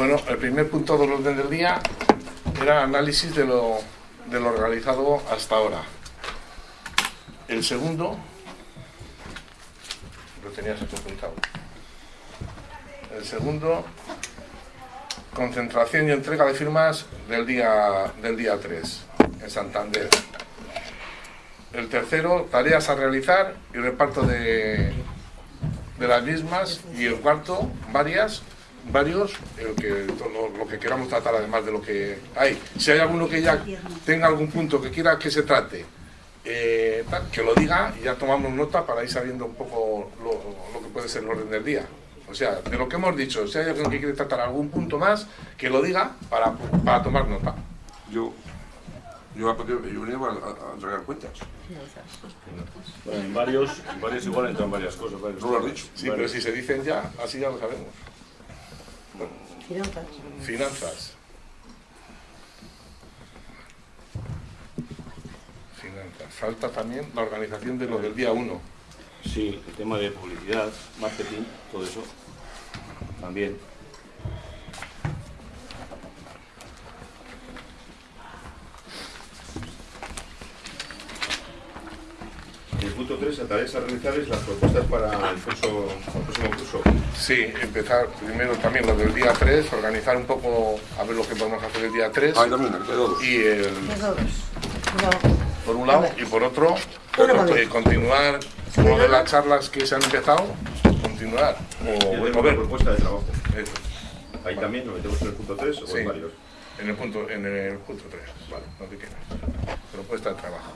Bueno, el primer punto del orden del día era análisis de lo, de lo realizado hasta ahora. El segundo, lo tenías apuntado. El segundo, concentración y entrega de firmas del día, del día 3 en Santander. El tercero, tareas a realizar y reparto de, de las mismas. Y el cuarto, varias, varios, el que, lo, lo que queramos tratar además de lo que hay. Si hay alguno que ya tenga algún punto que quiera que se trate, eh, tal, que lo diga y ya tomamos nota para ir sabiendo un poco lo, lo que puede ser el orden del día. O sea, de lo que hemos dicho, si hay alguien que quiere tratar algún punto más, que lo diga para, para tomar nota. Yo, yo, yo venía a, a- a entregar cuentas. Bueno, en varios, en varios igual entran varias cosas. varios No lo has dicho. Sí, pero si se dicen ya, así ya lo sabemos. Finanzas. Finanzas. Finanzas. Falta también la organización de lo del día 1. Sí, el tema de publicidad, marketing, todo eso. También. Punto 3, a tareas a realizar es las propuestas para el, curso, el próximo curso. Sí, empezar primero también lo del día 3, organizar un poco a ver lo que podemos hacer el día 3. Ah, y también, de. Y el. No. por un lado y por otro, eh, continuar con lo de las charlas que se han empezado, continuar. Y O, ver. propuesta de trabajo. Eso, Ahí también lo metemos en el punto 3 o Sí. en varios. en el punto, en el punto 3, vale, lo que quieras. Propuesta de trabajo.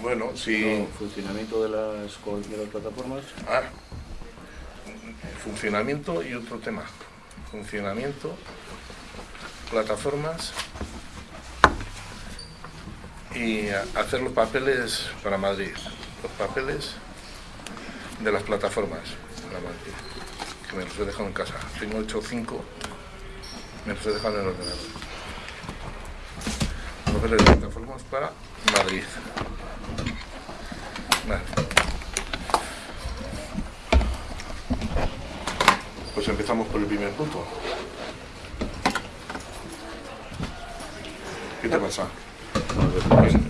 Bueno. El funcionamiento de las, de las plataformas. Ah, funcionamiento y otro tema. Funcionamiento, plataformas y hacer los papeles para Madrid. Los papeles de las plataformas para Madrid. Que me los he dejado en casa. Tengo hecho cinco. Me los he dejado en el ordenador. Papeles de plataformas para Madrid. Vale. Pues empezamos por el primer punto. ¿Qué te pasa?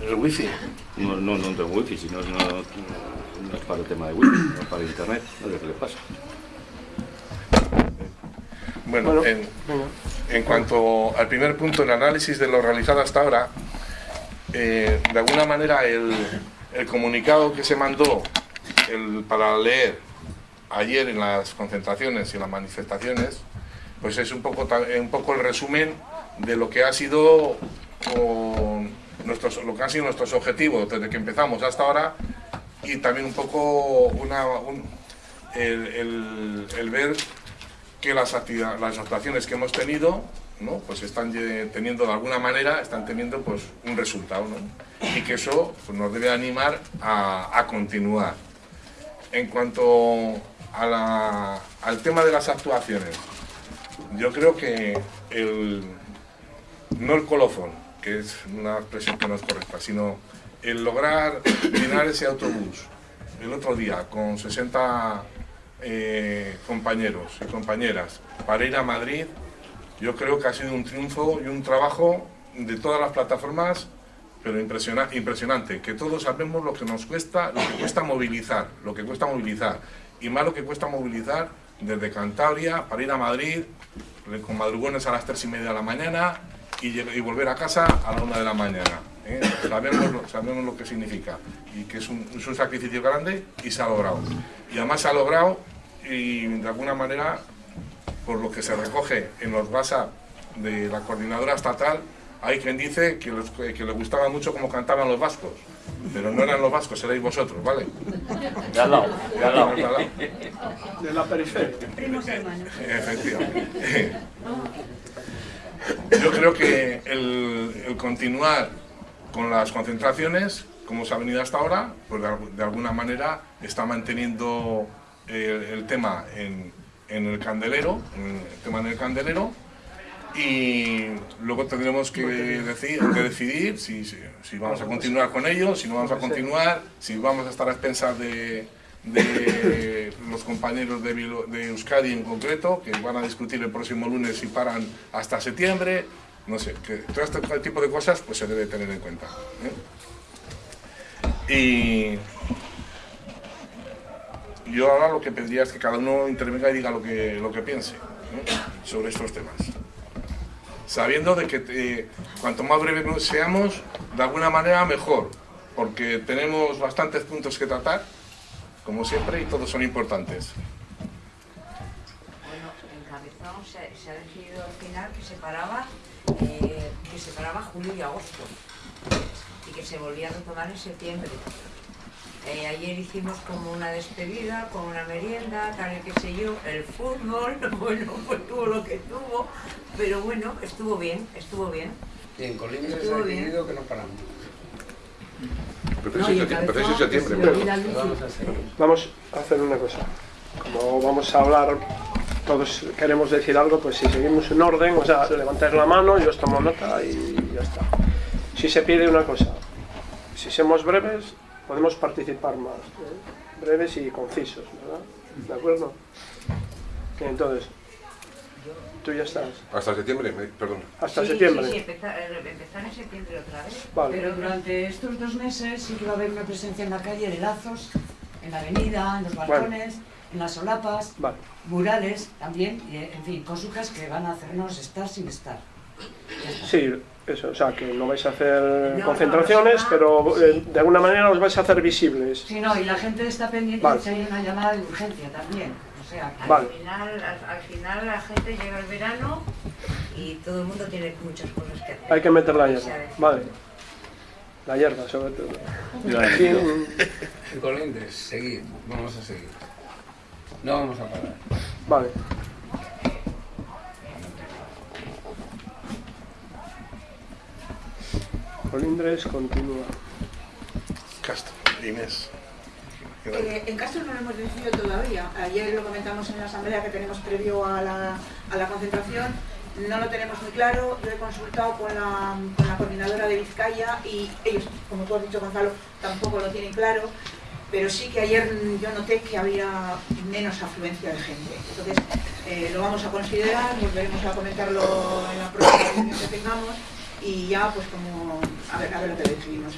¿El wifi? No, no, no tengo wifi, sino no, no, no es para el tema de wifi, no es para internet. No sé qué le pasa. Bueno, en, en cuanto al primer punto, el análisis de lo realizado hasta ahora, eh, de alguna manera el, el comunicado que se mandó para leer ayer en las concentraciones y las manifestaciones, pues es un poco, un poco el resumen de lo que ha sido con nuestros, lo que han sido nuestros objetivos desde que empezamos hasta ahora y también un poco el, ver que las, las actuaciones que hemos tenido, ¿no? pues están teniendo de alguna manera, están teniendo pues un resultado. Y que eso pues, nos debe animar a, continuar. En cuanto al tema de las actuaciones, yo creo que no el colofón, que es una expresión que no es correcta, sino el lograr llenar ese autobús el otro día con 60 eh, compañeros y compañeras para ir a Madrid, yo creo que ha sido un triunfo y un trabajo de todas las plataformas, pero impresiona- impresionante, que todos sabemos lo que nos cuesta, lo que cuesta movilizar, lo que cuesta movilizar, y más lo que cuesta movilizar desde Cantabria para ir a Madrid, con madrugones a las tres y media de la mañana y, y volver a casa a la una de la mañana. ¿eh? Sabemos, lo, sabemos lo que significa y que es un, es un sacrificio grande y se ha logrado. Y además se ha logrado y de alguna manera, por lo que se recoge en los WhatsApp de la coordinadora estatal, hay quien dice que, los- que le gustaba mucho cómo cantaban los vascos, pero no eran los vascos, erais vosotros, ¿vale? De al lado, de al lado. De la periferia. Primos hermanos. Efectivamente. Yo creo que el, el continuar con las concentraciones, como se ha venido hasta ahora, pues de alguna manera está manteniendo el, el tema en, en el candelero, en el tema en el candelero, y luego tendremos que decidir, que decidir si, si, si vamos a continuar con ello, si no vamos a continuar, si vamos a estar a expensas de, de los compañeros de, Bilo- de Euskadi en concreto, que van a discutir el próximo lunes si paran hasta septiembre, no sé, que todo este tipo de cosas pues se debe tener en cuenta. ¿eh? Y yo ahora lo que pediría es que cada uno intervenga y diga lo que, lo que piense sobre estos temas. Sabiendo de que eh, cuanto más breves seamos, de alguna manera mejor, porque tenemos bastantes puntos que tratar, como siempre, y todos son importantes. Bueno, en se, ha decidido al final que se paraba, eh, que se paraba julio y agosto y que se volvía a retomar en septiembre. Eh, ayer hicimos como una despedida, con una merienda, tal y qué sé yo, el fútbol, bueno, pues tuvo lo que tuvo, pero bueno, estuvo bien, estuvo bien. Y en Colindres ha bien. decidido que no paramos. Empecéis en septiembre. Vamos a hacer una cosa. Como vamos a hablar, todos queremos decir algo, pues si seguimos en orden, o sea, levantáis la mano, yo os tomo nota y ya está. Si se pide una cosa, si somos breves, podemos participar más. ¿eh? Breves y concisos, ¿verdad? ¿De acuerdo? Entonces, tú ya estás. Hasta septiembre, me- perdón. Hasta Sí, septiembre. Sí, sí, empezar, eh, empezar en septiembre otra vez. Vale. Pero durante estos dos meses sí que va a haber una presencia en la calle de lazos, en la avenida, en los balcones, en las solapas, Vale. murales también, y, en fin, cositas que van a hacernos estar sin estar. Sí, eso, o sea, que no vais a hacer No, concentraciones, no, no, pero sí. eh, de alguna manera os vais a hacer visibles. Sí, no, y la gente está pendiente Vale. de si hay una llamada de urgencia también. O sea, Al, Vale. final, al, al final la gente llega el verano y todo el mundo tiene muchas cosas que hacer. Hay que meter la hierba. Vale. La hierba, sobre todo. Colindres, seguir, vamos a seguir. No vamos a parar. vale. Colindres continúa. Castro, Inés. Eh, en Castro no lo hemos decidido todavía. Ayer lo comentamos en la asamblea que tenemos previo a la, a la concentración. No lo tenemos muy claro. Yo he consultado con la, con la coordinadora de Vizcaya y ellos, como tú has dicho Gonzalo, tampoco lo tienen claro. Pero sí que ayer yo noté que había menos afluencia de gente. Entonces eh, lo vamos a considerar, volveremos a comentarlo en la próxima reunión que tengamos y ya pues como a ver, a ver lo que decidimos.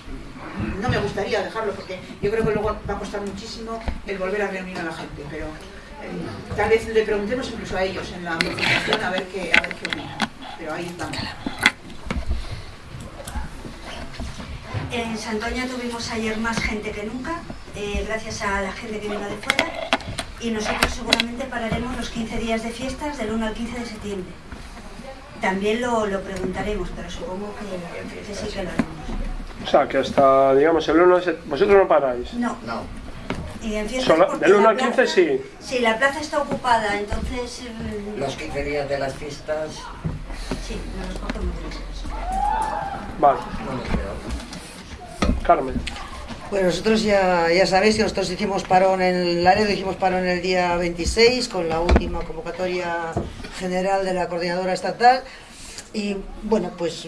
No me gustaría dejarlo porque yo creo que luego va a costar muchísimo el volver a reunir a la gente, pero eh, tal vez le preguntemos incluso a ellos en la presentación a ver qué, a ver qué opinan. Pero ahí estamos. En Santoña tuvimos ayer más gente que nunca, eh, gracias a la gente que vino de fuera, y nosotros seguramente pararemos los 15 días de fiestas del 1 al 15 de septiembre. También lo, lo preguntaremos, pero supongo que, que sí que lo haremos. O sea, que hasta, digamos, el 1 de Vosotros no paráis. No, No. y en fiestas Solo- del 1 la al 15 plaza- sí. Sí, la plaza está ocupada, entonces eh, Los 15 días de las fiestas sí, nos los cogemos de las Vale. Carmen. Bueno, nosotros ya, ya sabéis que nosotros hicimos parón en Laredo, hicimos parón el día 26 con la última convocatoria general de la coordinadora estatal y bueno, pues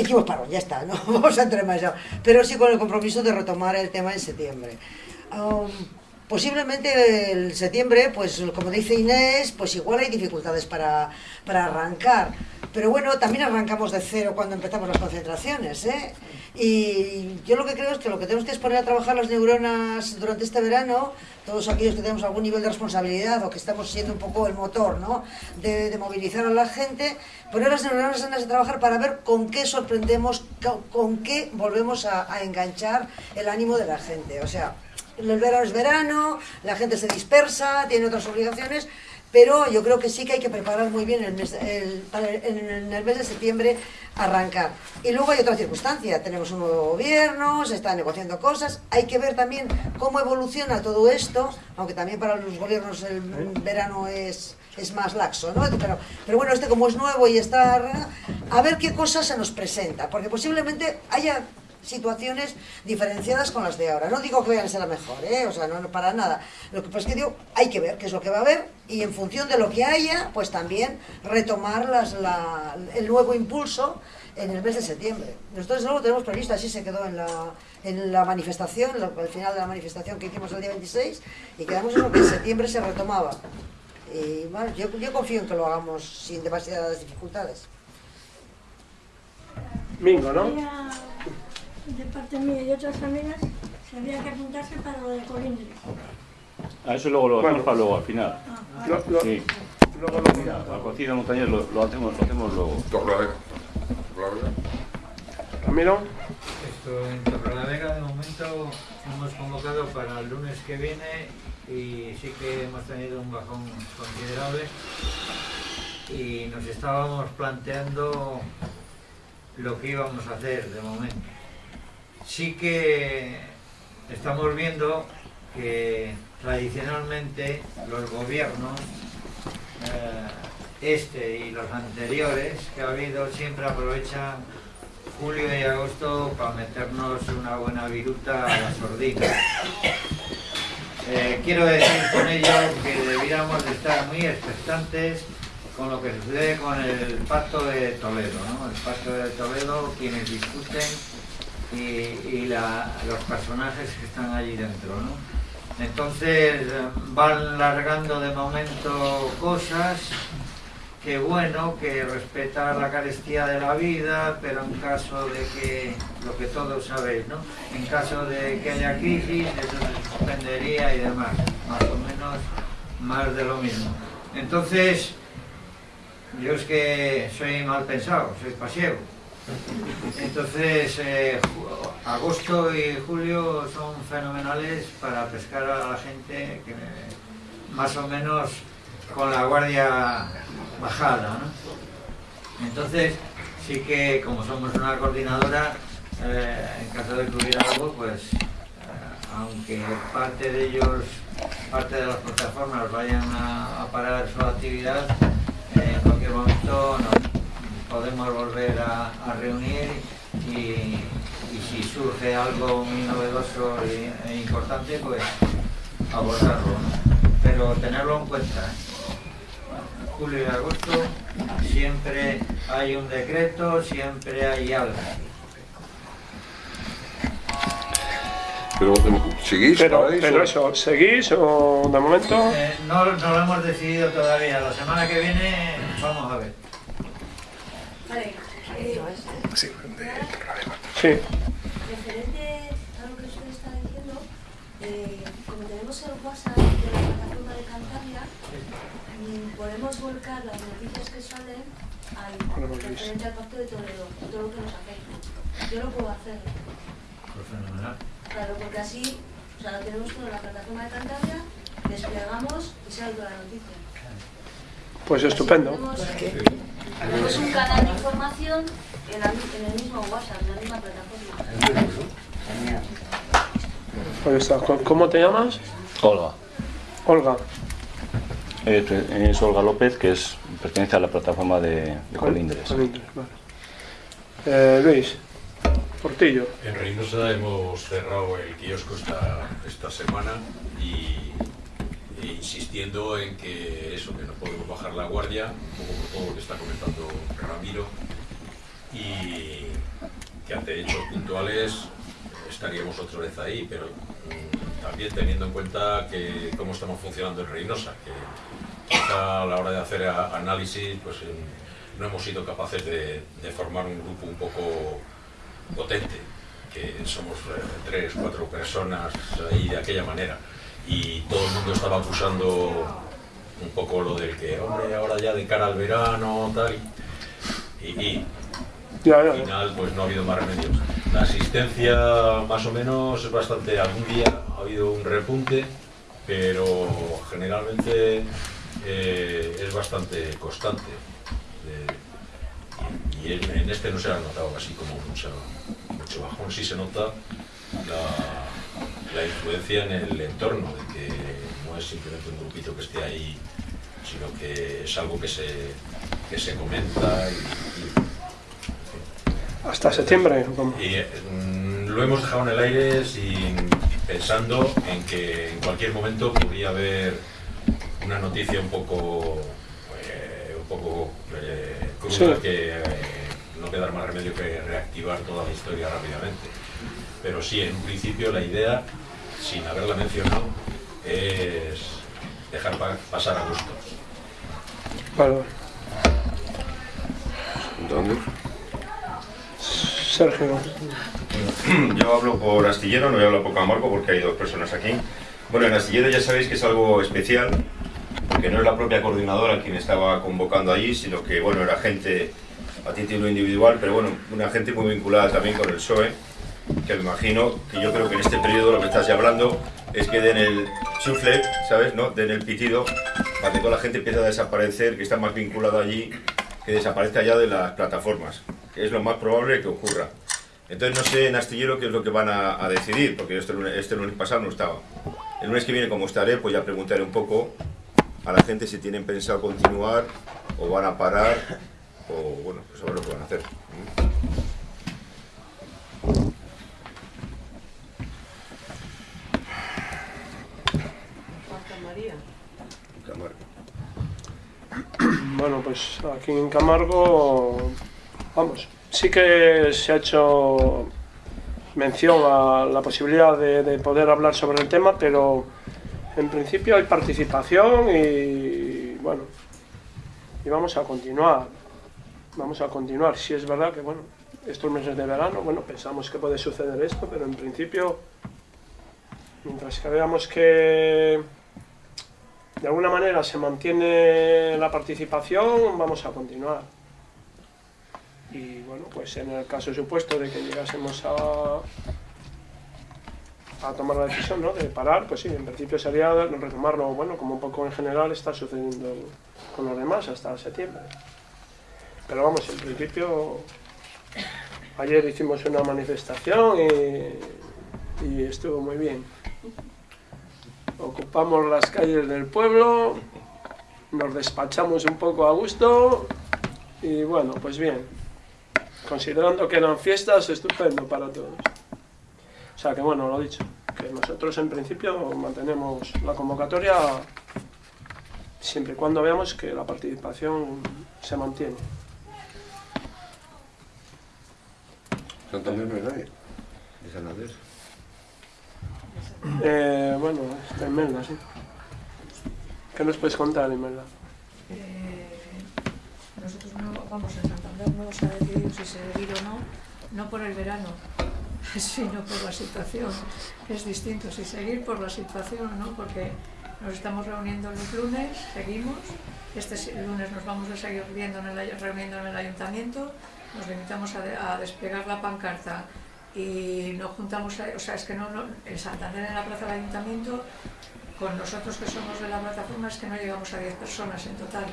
hicimos parón, ya está, no vamos a entrar más allá, pero sí con el compromiso de retomar el tema en septiembre. Um, posiblemente el septiembre, pues como dice Inés, pues igual hay dificultades para, para arrancar. Pero bueno, también arrancamos de cero cuando empezamos las concentraciones, ¿eh? Y yo lo que creo es que lo que tenemos que es poner a trabajar las neuronas durante este verano, todos aquellos que tenemos algún nivel de responsabilidad o que estamos siendo un poco el motor, ¿no? De, movilizar a la gente, poner las neuronas en de trabajar para ver con qué sorprendemos, co- con qué volvemos a enganchar el ánimo de la gente. O sea, el verano es verano, la gente se dispersa, tiene otras obligaciones, pero yo creo que sí que hay que preparar muy bien el mes, el- en el mes de septiembre arrancar. Y luego hay otra circunstancia, tenemos un nuevo gobierno, se están negociando cosas, hay que ver también cómo evoluciona todo esto, aunque también para los gobiernos el verano es, es más laxo, ¿no? Pero, pero bueno, este como es nuevo y está... A ver qué cosas se nos presenta, porque posiblemente haya situaciones diferenciadas con las de ahora. No digo que vayan a ser la mejor, ¿eh? o sea, no, no para nada. Lo que pasa es que digo, hay que ver qué es lo que va a haber y en función de lo que haya, pues también retomar las, la, el nuevo impulso en el mes de septiembre. Nosotros luego tenemos previsto, así se quedó en la, en la manifestación, al final de la manifestación que hicimos el día 26, y quedamos en lo que en septiembre se retomaba. Y bueno, yo, yo confío en que lo hagamos sin demasiadas dificultades. Mingo, ¿no? De parte mía y otras amigas, se había que apuntarse para lo de colindres. A eso luego lo Bueno. hacemos para luego, al final. Lo- lo- Sí. luego lo miramos. La cocina montañés lo, lo hacemos, lo hacemos luego. Torrelavega. Torrelavega. Ramiro, Esto en Torrelavega de momento hemos convocado para el lunes que viene y sí que hemos tenido un bajón considerable y nos estábamos planteando lo que íbamos a hacer de momento. Sí que estamos viendo que tradicionalmente los gobiernos, eh, este y los anteriores que ha habido, siempre aprovechan julio y agosto para meternos una buena viruta a la sordina. Eh, quiero decir con ello que deberíamos de estar muy expectantes con lo que sucede con el pacto de Toledo, ¿no? El pacto de Toledo, quienes discuten y, la- los personajes que están allí dentro, ¿no? Entonces eh, van largando de momento cosas que bueno, que respeta la carestía de la vida, pero en caso de que, lo que todos sabéis, ¿no? En caso de que haya crisis, eso se suspendería y demás, más o menos más de lo mismo. Entonces, yo es que soy mal pensado, soy pasiego. Entonces, eh, agosto y julio son fenomenales para pescar a la gente que más o menos con la guardia bajada. ¿no? Entonces, sí que como somos una coordinadora, eh, en caso de que hubiera algo, pues eh, aunque parte de ellos, parte de las plataformas vayan a, parar su actividad, en cualquier momento nos podemos volver a, a reunir y, y si surge algo muy novedoso e, e importante, pues abordarlo. ¿no? Pero tenerlo en cuenta. ¿eh? Julio y agosto siempre hay un decreto, siempre hay algo. Pero, ¿seguís? pero, ¿Paráis pero o- eso, ¿seguís o de momento? Eh, no, no lo hemos decidido todavía. La semana que viene vamos a ver. Vale, Sí, de Torrelavega. Sí, Referente a lo que usted está diciendo, eh, como tenemos el WhatsApp de la plataforma de Cantabria, mm, podemos volcar las noticias que salen al referente al pacto de Toledo, todo lo que nos afecta. Yo lo puedo hacer, Pues fenomenal. claro, porque así, o sea, lo tenemos todo en la plataforma de Cantabria, desplegamos y sale toda la noticia. pues estupendo. Tenemos, tenemos un canal de información en, la- en el mismo WhatsApp, en la misma plataforma. Está. ¿Cómo- ¿Cómo te llamas? Olga. Olga. Es, es Olga López, que es, pertenece a la plataforma de, de Colindres. Colindres, vale. Eh, Luis, Portillo. En Reynosa hemos cerrado el kiosco esta, esta semana y, insistiendo en que eso, que no podemos bajar la guardia, un poco por todo lo que está comentando Ramiro, y que ante hechos puntuales estaríamos otra vez ahí, pero mm, también teniendo en cuenta que cómo estamos funcionando en Reynosa, que a la hora de hacer análisis pues no hemos sido capaces de, de formar un grupo un poco potente, que somos eh, tres, cuatro personas ahí de aquella manera, y todo el mundo estaba acusando un poco lo del que, hombre, ahora ya de cara al verano, tal, y, al final pues no ha habido más remedios. La asistencia más o menos es bastante, algún día ha habido un repunte, pero generalmente eh, es bastante constante. De- y en, en este no se ha notado así como mucho, mucho bajón, sí se nota la, la influencia en el entorno, de que no es simplemente un grupito que esté ahí, sino que es algo que se, que se comenta y- y Hasta septiembre. y, mm, lo hemos dejado en el aire sin pensando en que en cualquier momento podría haber una noticia un poco eh, un poco eh, cruda Sí. que eh, no quedar más remedio que reactivar toda la historia rápidamente. Pero sí, en un principio la idea, sin haberla mencionado, es dejar pa- pasar a gustos. Vale. ¿Dónde? Sergio. Yo hablo por Astillero, no voy a hablar por Camargo porque hay dos personas aquí. Bueno, en Astillero ya sabéis que es algo especial, porque no es la propia coordinadora quien estaba convocando allí, sino que, bueno, era gente a título individual, pero bueno, una gente muy vinculada también con el PSOE, que me imagino que yo creo que en este periodo lo que estás ya hablando es que den el chufle, ¿sabes? ¿No? Den el pitido para que toda la gente empiece a desaparecer, que está más vinculada allí, que desaparezca ya de las plataformas, que es lo más probable que ocurra. Entonces no sé en Astillero qué es lo que van a, a decidir, porque este lunes, este lunes pasado no estaba. El lunes que viene, como estaré, pues ya preguntaré un poco a la gente si tienen pensado continuar o van a parar o bueno, pues a ver lo que van a hacer. Bueno, pues aquí en Camargo, vamos, sí que se ha hecho mención a la posibilidad de, de poder hablar sobre el tema, pero en principio hay participación y bueno, y vamos a continuar, vamos a continuar. Si es verdad que bueno, estos meses de verano, bueno, pensamos que puede suceder esto, pero en principio, mientras que veamos que de alguna manera se mantiene la participación, vamos a continuar. Y bueno, pues en el caso supuesto de que llegásemos a, a tomar la decisión ¿no? de parar, pues sí, en principio sería retomarlo, bueno, como un poco en general está sucediendo con los demás hasta septiembre. Pero vamos, en principio, ayer hicimos una manifestación y, y estuvo muy bien ocupamos las calles del pueblo, nos despachamos un poco a gusto y bueno, pues bien, considerando que eran fiestas, estupendo para todos. O sea que bueno, lo dicho, que nosotros en principio mantenemos la convocatoria siempre y cuando veamos que la participación se mantiene. Santander no hay nadie. ¿De Santander? Eh, bueno, está Imelda, sí. ¿Qué nos puedes contar, Imelda? Eh, nosotros no, vamos, en Santander no se ha decidido si seguir o no, no por el verano, sino por la situación. Es distinto si seguir por la situación o no, porque nos estamos reuniendo los lunes, seguimos, este lunes nos vamos a seguir viendo en el, reuniendo en el ayuntamiento, nos limitamos a, de- a desplegar la pancarta y no juntamos, o sea, es que no, no, en Santander en la plaza del ayuntamiento, con nosotros que somos de la plataforma es que no llegamos a 10 personas en total.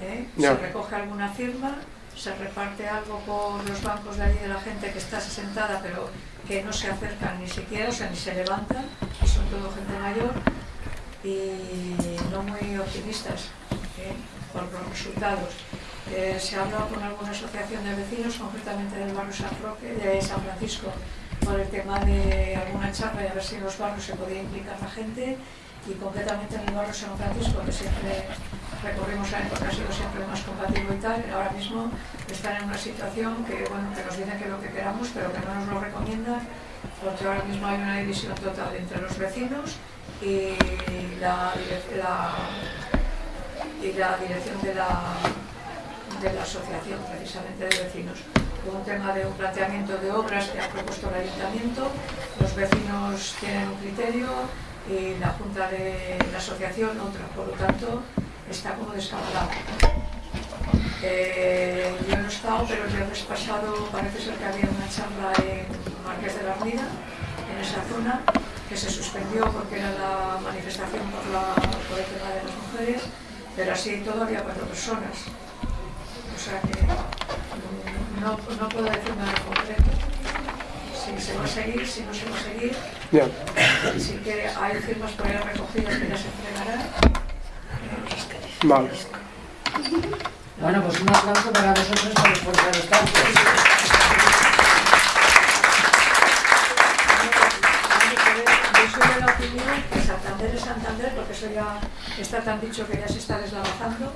¿eh? Se recoge alguna firma, se reparte algo por los bancos de allí de la gente que está sentada pero que no se acercan ni siquiera, o sea, ni se levantan, y son todo gente mayor y no muy optimistas ¿eh? por los resultados. Eh, se ha hablado con alguna asociación de vecinos, concretamente del barrio San Roque, de San Francisco, por el tema de alguna charla y a ver si en los barrios se podía implicar la gente. Y concretamente en el barrio San Francisco, que siempre recorrimos la época, ha sido siempre más compatible y tal, ahora mismo están en una situación que, bueno, que nos dicen que lo que queramos, pero que no nos lo recomiendan, porque ahora mismo hay una división total entre los vecinos y la dirección de la, de la asociación precisamente de vecinos. Un tema de un planteamiento de obras que ha propuesto el ayuntamiento, los vecinos tienen un criterio y la junta de la asociación otra, por lo tanto está como descabalado. Eh, yo no he estado, pero el viernes pasado parece ser que había una charla en Marqués de la Armida, en esa zona, que se suspendió porque era la manifestación por, el tema de las mujeres, pero así todo había cuatro personas. O sea que eh, no, no puedo decir nada concreto. Si se va a seguir, si no se va a seguir. Yeah. Que hay firmas por ahí recogidas que ya se entregarán. Vale. Bueno, pues un aplauso para vosotros por el. Yo soy de la opinión Santander es Santander, porque eso ya está tan dicho que ya se está deslavazando.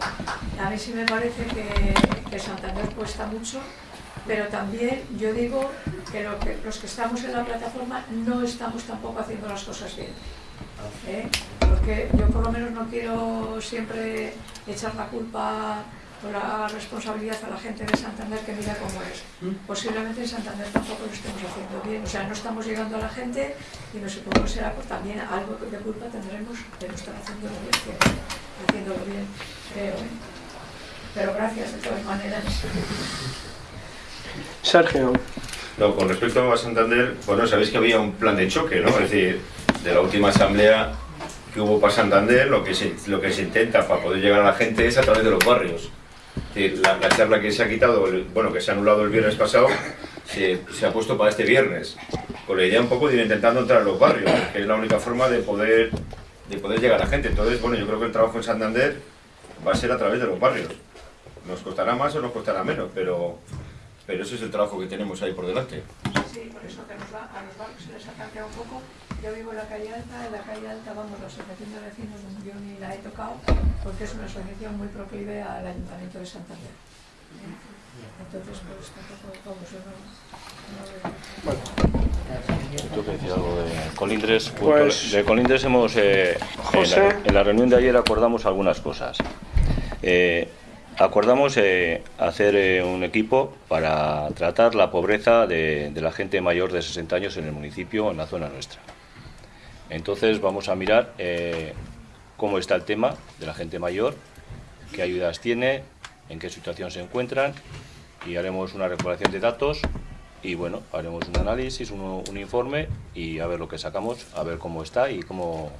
A mí sí me parece que, que Santander cuesta mucho, pero también yo digo que, los que estamos en la plataforma no estamos tampoco haciendo las cosas bien. ¿eh? Porque yo por lo menos no quiero siempre echar la culpa la responsabilidad a la gente de Santander que mira cómo es. Posiblemente en Santander tampoco lo estemos haciendo bien, o sea, no estamos llegando a la gente y no supongo será pues, también algo de culpa tendremos de no estar haciéndolo bien, haciéndolo bien, creo. ¿eh? Pero gracias de todas maneras. Sergio. No, con respecto a Santander, bueno, sabéis que había un plan de choque, ¿no? Es decir, de la última asamblea que hubo para Santander, lo que se, lo que se intenta para poder llegar a la gente es a través de los barrios. La, la charla que se ha quitado, bueno, que se ha anulado el viernes pasado, se, ha puesto para este viernes. Con la idea un poco de ir intentando entrar a los barrios, que es la única forma de poder, de poder llegar a la gente. Entonces, bueno, yo creo que el trabajo en Santander va a ser a través de los barrios. Nos costará más o nos costará menos, pero, pero ese es el trabajo que tenemos ahí por delante. Sí, por eso a los barrios se les ha cambiado un poco. Yo vivo en la calle Alta, en la calle Alta, vamos, la asociación de vecinos, yo ni la he tocado, porque es una asociación muy proclive al Ayuntamiento de Santander. Entonces, pues tampoco, vamos, yo no, no. Tengo que decir algo de Colindres. Pues- de Colindres hemos, eh, en, José. la, en la reunión de ayer acordamos algunas cosas. Eh, acordamos eh, hacer eh, un equipo para tratar la pobreza de, de la gente mayor de 60 años en el municipio, en la zona nuestra. Entonces vamos a mirar eh, cómo está el tema de la gente mayor, qué ayudas tiene, en qué situación se encuentran y haremos una recopilación de datos y bueno, haremos un análisis, un, informe y a ver lo que sacamos, a ver cómo está y cómo,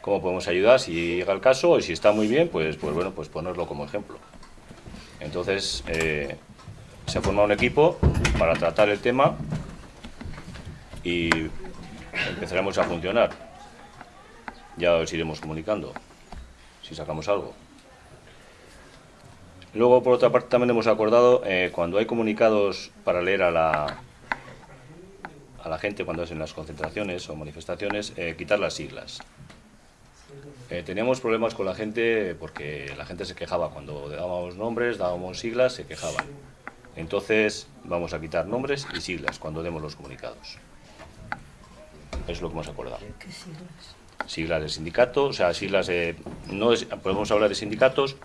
cómo podemos ayudar si llega el caso y si está muy bien, pues, pues bueno, pues ponerlo como ejemplo. Entonces, eh, se ha formado un equipo para tratar el tema y empezaremos a funcionar. Ya os iremos comunicando si sacamos algo. Luego, por otra parte, también hemos acordado, eh, cuando hay comunicados para leer a la, a la gente, cuando es en las concentraciones o manifestaciones, eh, quitar las siglas. Eh, teníamos problemas con la gente porque la gente se quejaba. Cuando dábamos nombres, dábamos siglas, se quejaban. Entonces, vamos a quitar nombres y siglas cuando demos los comunicados. Es lo que hemos acordado. ¿Qué siglas? Siglas de sindicato, o sea, siglas de... No es- podemos hablar de sindicatos,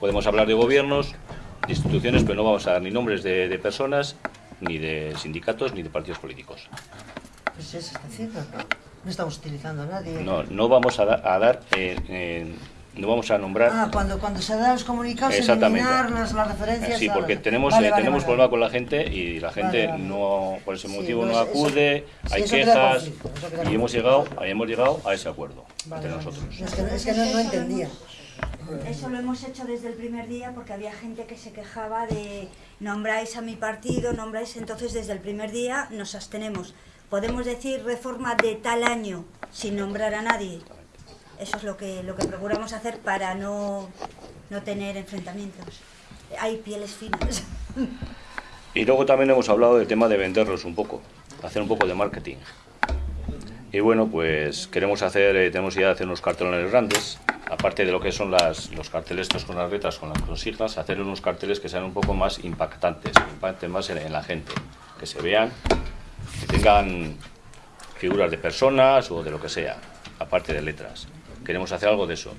podemos hablar de gobiernos, de instituciones, pero no vamos a dar ni nombres de, de personas, ni de sindicatos, ni de partidos políticos. Pues eso está haciendo, ¿no? No estamos utilizando a nadie. No, no vamos a, da- a dar, eh, eh, no vamos a nombrar... Ah, cuando, cuando se dan los comunicados, Exactamente. eliminar las, las referencias. Sí, a- porque tenemos, Vale, eh, vale, tenemos vale. problema con la gente y la gente Vale, vale. no, por ese Sí, motivo no, no acude, hay quejas y hemos llegado, hemos llegado a ese acuerdo Vale, entre vale. nosotros. Es que, es que no, no entendía. Eso lo hemos hecho desde el primer día porque había gente que se quejaba de nombráis a mi partido, nombráis, entonces desde el primer día nos abstenemos. Podemos decir reforma de tal año sin nombrar a nadie. Eso es lo que, lo que procuramos hacer para no, no tener enfrentamientos. Hay pieles finas. Y luego también hemos hablado del tema de venderlos un poco, hacer un poco de marketing. Y bueno, pues queremos hacer, eh, tenemos idea de hacer unos cartelones grandes, aparte de lo que son las, los carteles estos con las letras, con las consignas, hacer unos carteles que sean un poco más impactantes, que impacten más en, en la gente, que se vean, que tengan figuras de personas o de lo que sea, aparte de letras. Queremos hacer algo de eso.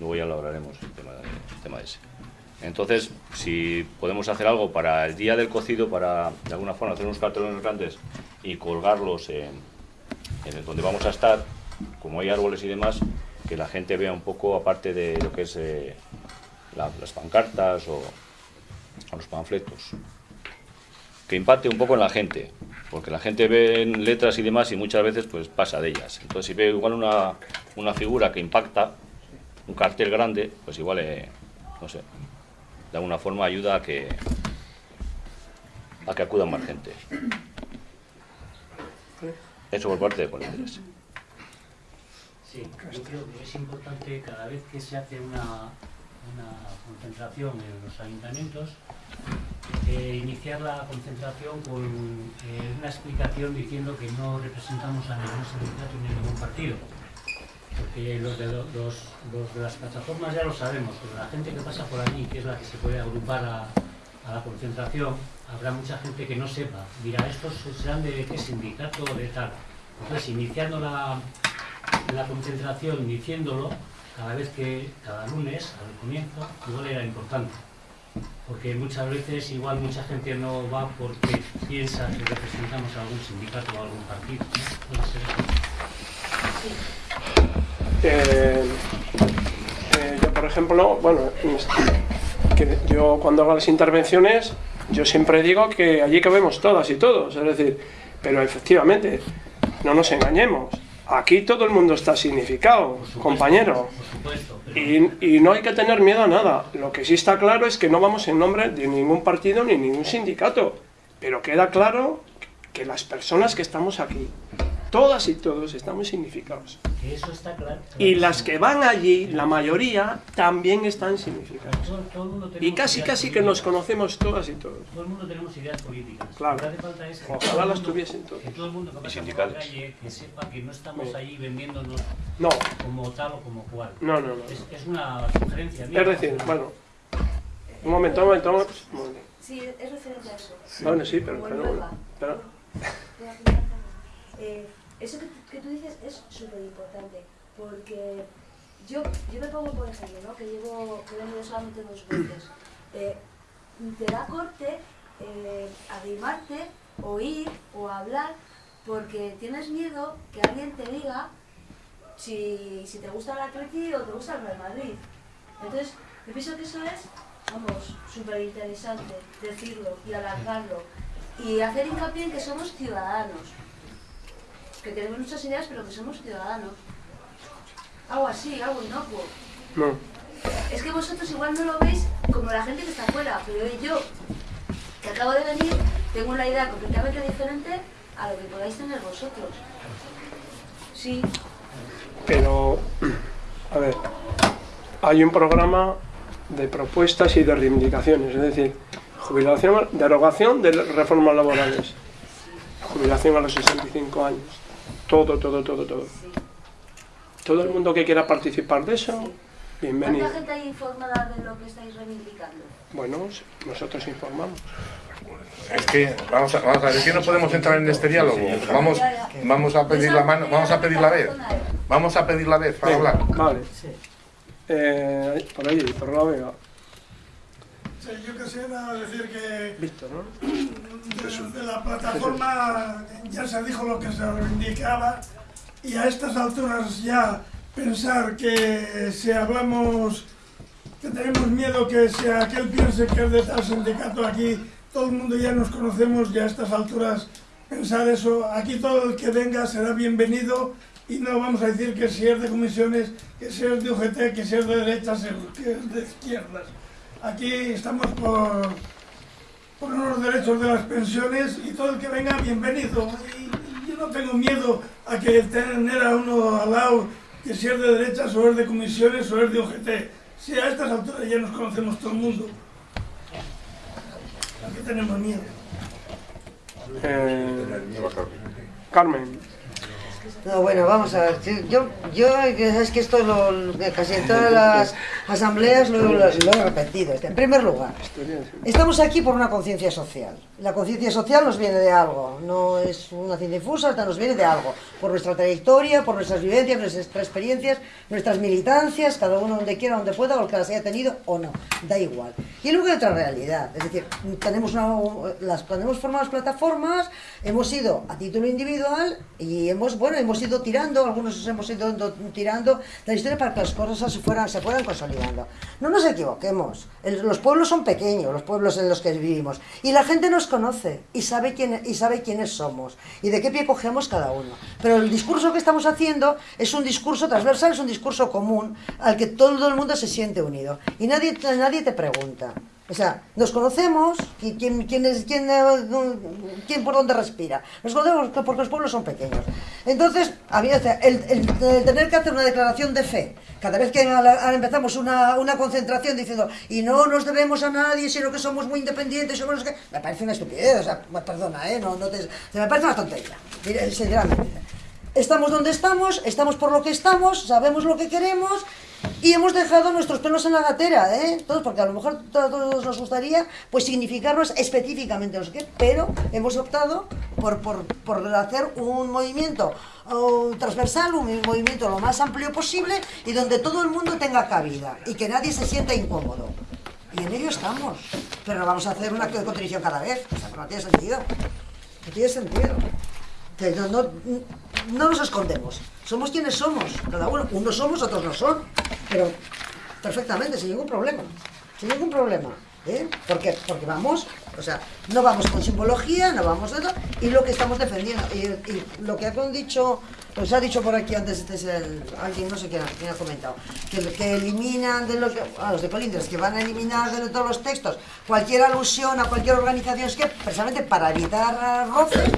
Luego ya lo hablaremos, el tema, el ese. Entonces, si podemos hacer algo para el día del cocido, para de alguna forma hacer unos cartelones grandes y colgarlos en, donde vamos a estar, como hay árboles y demás, que la gente vea un poco, aparte de lo que es eh, la- las pancartas o los panfletos, que impacte un poco en la gente, porque la gente ve en letras y demás y muchas veces pues pasa de ellas. Entonces, si ve igual una, una figura que impacta, un cartel grande, pues igual, eh, no sé, de alguna forma ayuda a que a que acudan más gente. Eso por parte de Colindres. Sí, yo creo que es importante cada vez que se hace una, una concentración en los ayuntamientos, eh, iniciar la concentración con eh, una explicación diciendo que no representamos a ningún sindicato ni a ningún partido. Porque los, de, las plataformas ya lo sabemos, pero la gente que pasa por allí, que es la que se puede agrupar a, a la concentración, habrá mucha gente que no sepa, dirá, estos serán de qué sindicato o de tal. Entonces, iniciando la, la concentración, diciéndolo, cada vez que, cada lunes, al comienzo, igual era importante. Porque muchas veces igual mucha gente no va porque piensa que representamos a algún sindicato o algún partido. Eh, eh, yo, por ejemplo, bueno, que yo cuando hago las intervenciones, yo siempre digo que allí cabemos todas y todos, es decir, pero efectivamente, no nos engañemos, aquí todo el mundo está significado, compañero, y, y no hay que tener miedo a nada. Lo que sí está claro es que no vamos en nombre de ningún partido ni ningún sindicato, pero queda claro que las personas que estamos aquí, todas y todos estamos significados. Eso está claro. Y las que van allí, la mayoría, también están significadas. Todo- todo el mundo Y casi casi que nos políticas. conocemos todas y todos. Todo el mundo tenemos ideas políticas. Claro. Lo que hace falta es que Ojalá las tuviesen todos. Que todo el mundo que pasa por la sindicales. calle, que sepa que no estamos Sí. ahí vendiéndonos No. como tal o como cual. No, no, no. Es, es una sugerencia mía. Es decir, bueno, un momento, un momento, un momento. Sí, es referente a eso. Bueno, sí, pero, pero, Huelva. pero- Eh, eso que, que tú dices es súper importante, porque yo, yo me pongo, por ejemplo, ¿no? que llevo, que solamente dos veces. Eh, te da corte eh, arrimarte, oír o hablar, porque tienes miedo que alguien te diga si, si te gusta el Atleti o te gusta el Real Madrid. Entonces, yo pienso que eso es, vamos, súper interesante decirlo y alargarlo y hacer hincapié en que somos ciudadanos, que tenemos muchas ideas pero que somos ciudadanos. Algo así, algo inocuo. No. Es que vosotros igual no lo veis como la gente que está afuera, pero yo, que acabo de venir, tengo una idea completamente diferente a lo que podáis tener vosotros. Sí, Pero, a ver, hay un programa de propuestas y de reivindicaciones, es decir, jubilación, derogación de reformas laborales, jubilación a los 65 años, todo, todo, todo, todo. Todo el mundo que quiera participar de eso, bienvenido. ¿cuánta gente hay informada de lo que estáis reivindicando? Bueno, nosotros informamos. Es que, vamos a, vamos a ver, es que no podemos entrar en este diálogo. Vamos, vamos a pedir la mano, vamos a pedir la vez. Vamos a pedir la vez para hablar. Vale. Eh, por ahí, por la vega. Sí, yo quisiera decir que Víctor, ¿no? de, de la plataforma ya se dijo lo que se reivindicaba y a estas alturas ya pensar que si hablamos, que tenemos miedo que si aquel piense que es de tal sindicato aquí, todo el mundo ya nos conocemos y a estas alturas pensar eso, aquí todo el que venga será bienvenido y no vamos a decir que si es de comisiones, que si es de UGT, que si es de derechas, que es de izquierdas. Aquí estamos por, por unos derechos de las pensiones y todo el que venga, bienvenido. Yo no tengo miedo a que tener a uno al lado que si es de derechas o es de comisiones o es de UGT. Si a estas alturas ya nos conocemos todo el mundo. ¿A qué tenemos miedo? Eh, Carmen. No, bueno, vamos a ver. Yo, yo es que esto lo, casi en todas las asambleas lo, he repetido. En primer lugar, estamos aquí por una conciencia social. La conciencia social nos viene de algo, no es una ciencia infusa, nos viene de algo. Por nuestra trayectoria, por nuestras vivencias, nuestras experiencias, nuestras militancias, cada uno donde quiera, donde pueda, o que las haya tenido o no, da igual. Y luego hay otra realidad, es decir, tenemos una, las, cuando hemos formado las plataformas, hemos ido a título individual y hemos, bueno, hemos ido tirando, algunos hemos ido do- tirando la historia para que las cosas se, fueran, se fueran consolidando. No nos equivoquemos, los pueblos son pequeños, los pueblos en los que vivimos, y la gente nos conoce y sabe, quién, y sabe quiénes somos y de qué pie cogemos cada uno. Pero el discurso que estamos haciendo es un discurso transversal, es un discurso común al que todo el mundo se siente unido y nadie, nadie te pregunta. O sea, nos conocemos, qui- quién, quién, es, quién, eh, quién por dónde respira. Nos conocemos porque los pueblos son pequeños. Entonces, había, el, el- el tener que hacer una declaración de fe, cada vez que empezamos una, concentración diciendo, y no nos debemos a nadie, sino que somos muy independientes, somos los que... Me parece una estupidez, o sea, perdona, ¿eh? No, no te, me parece una tontería, sinceramente. estamos donde estamos, estamos por lo que estamos, sabemos lo que queremos y hemos dejado nuestros pelos en la gatera, ¿eh? Todos, porque a lo mejor a todos nos gustaría pues significarnos específicamente los que, pero hemos optado por, por, por hacer un movimiento transversal, un movimiento lo más amplio posible y donde todo el mundo tenga cabida y que nadie se sienta incómodo. Y en ello estamos. Pero no vamos a hacer un acto de contrición cada vez. O sea, no tiene sentido. No tiene sentido. No, no nos escondemos. Somos quienes somos. Cada uno. Unos somos, otros no son. Pero perfectamente, sin ningún problema. Sin ningún problema. ¿eh? ¿Por qué? Porque vamos, o sea, no vamos con simbología, no vamos de eso, y lo que estamos defendiendo, y, y lo que han dicho, pues ha dicho por aquí antes, este es el, alguien, no sé quién, ha- quién ha comentado, que, que eliminan de los, a los de Colindres, que van a eliminar de todos los textos cualquier alusión a cualquier organización, es que precisamente para evitar roces,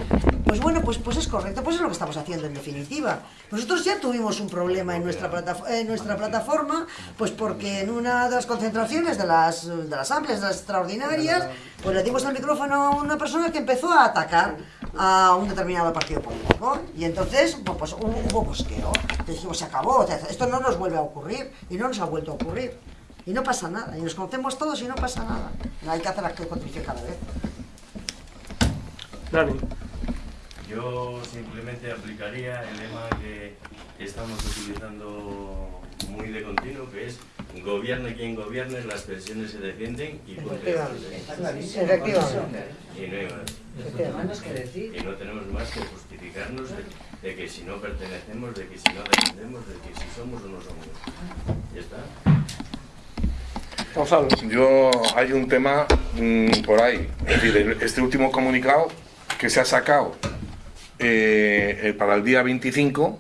pues bueno, pues, pues es correcto, pues es lo que estamos haciendo en definitiva. Nosotros ya tuvimos un problema en nuestra, en nuestra plataforma, pues porque en una de las concentraciones de las, de las amplias, de las extraordinarias, pues le dimos el micrófono a una persona que empezó a atacar a un determinado partido político. Y entonces, pues, pues, hubo, hubo bosqueo. Dijimos, se acabó, o sea, esto no nos vuelve a ocurrir, y no nos ha vuelto a ocurrir. Y no pasa nada, y nos conocemos todos y no pasa nada. No hay que hacer acto de contrición cada vez. Dani. Yo simplemente aplicaría el lema que estamos utilizando muy de continuo, que es gobierne quien gobierne, las pensiones se defienden y. Efectivamente. No hay más. Y tenemos más que justificarnos de, de que si no pertenecemos, de que si no defendemos, de que si somos o no somos. Ya está. Yo hay un tema mm, por ahí, es decir, este último comunicado que se ha sacado eh, eh, para el día 25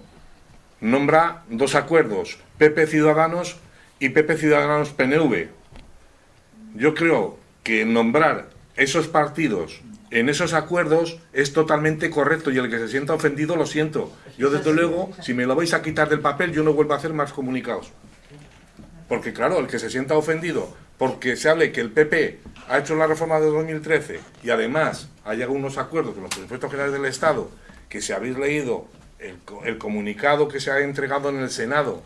nombra dos acuerdos, PP Ciudadanos y PP Ciudadanos PNV. Yo creo que nombrar esos partidos en esos acuerdos es totalmente correcto y el que se sienta ofendido lo siento. Yo desde luego, si me lo vais a quitar del papel, yo no vuelvo a hacer más comunicados. Porque claro, el que se sienta ofendido porque se hable que el PP ha hecho la reforma de 2013 y además ha llegado unos acuerdos con los presupuestos generales del Estado, que si habéis leído el, el comunicado que se ha entregado en el Senado,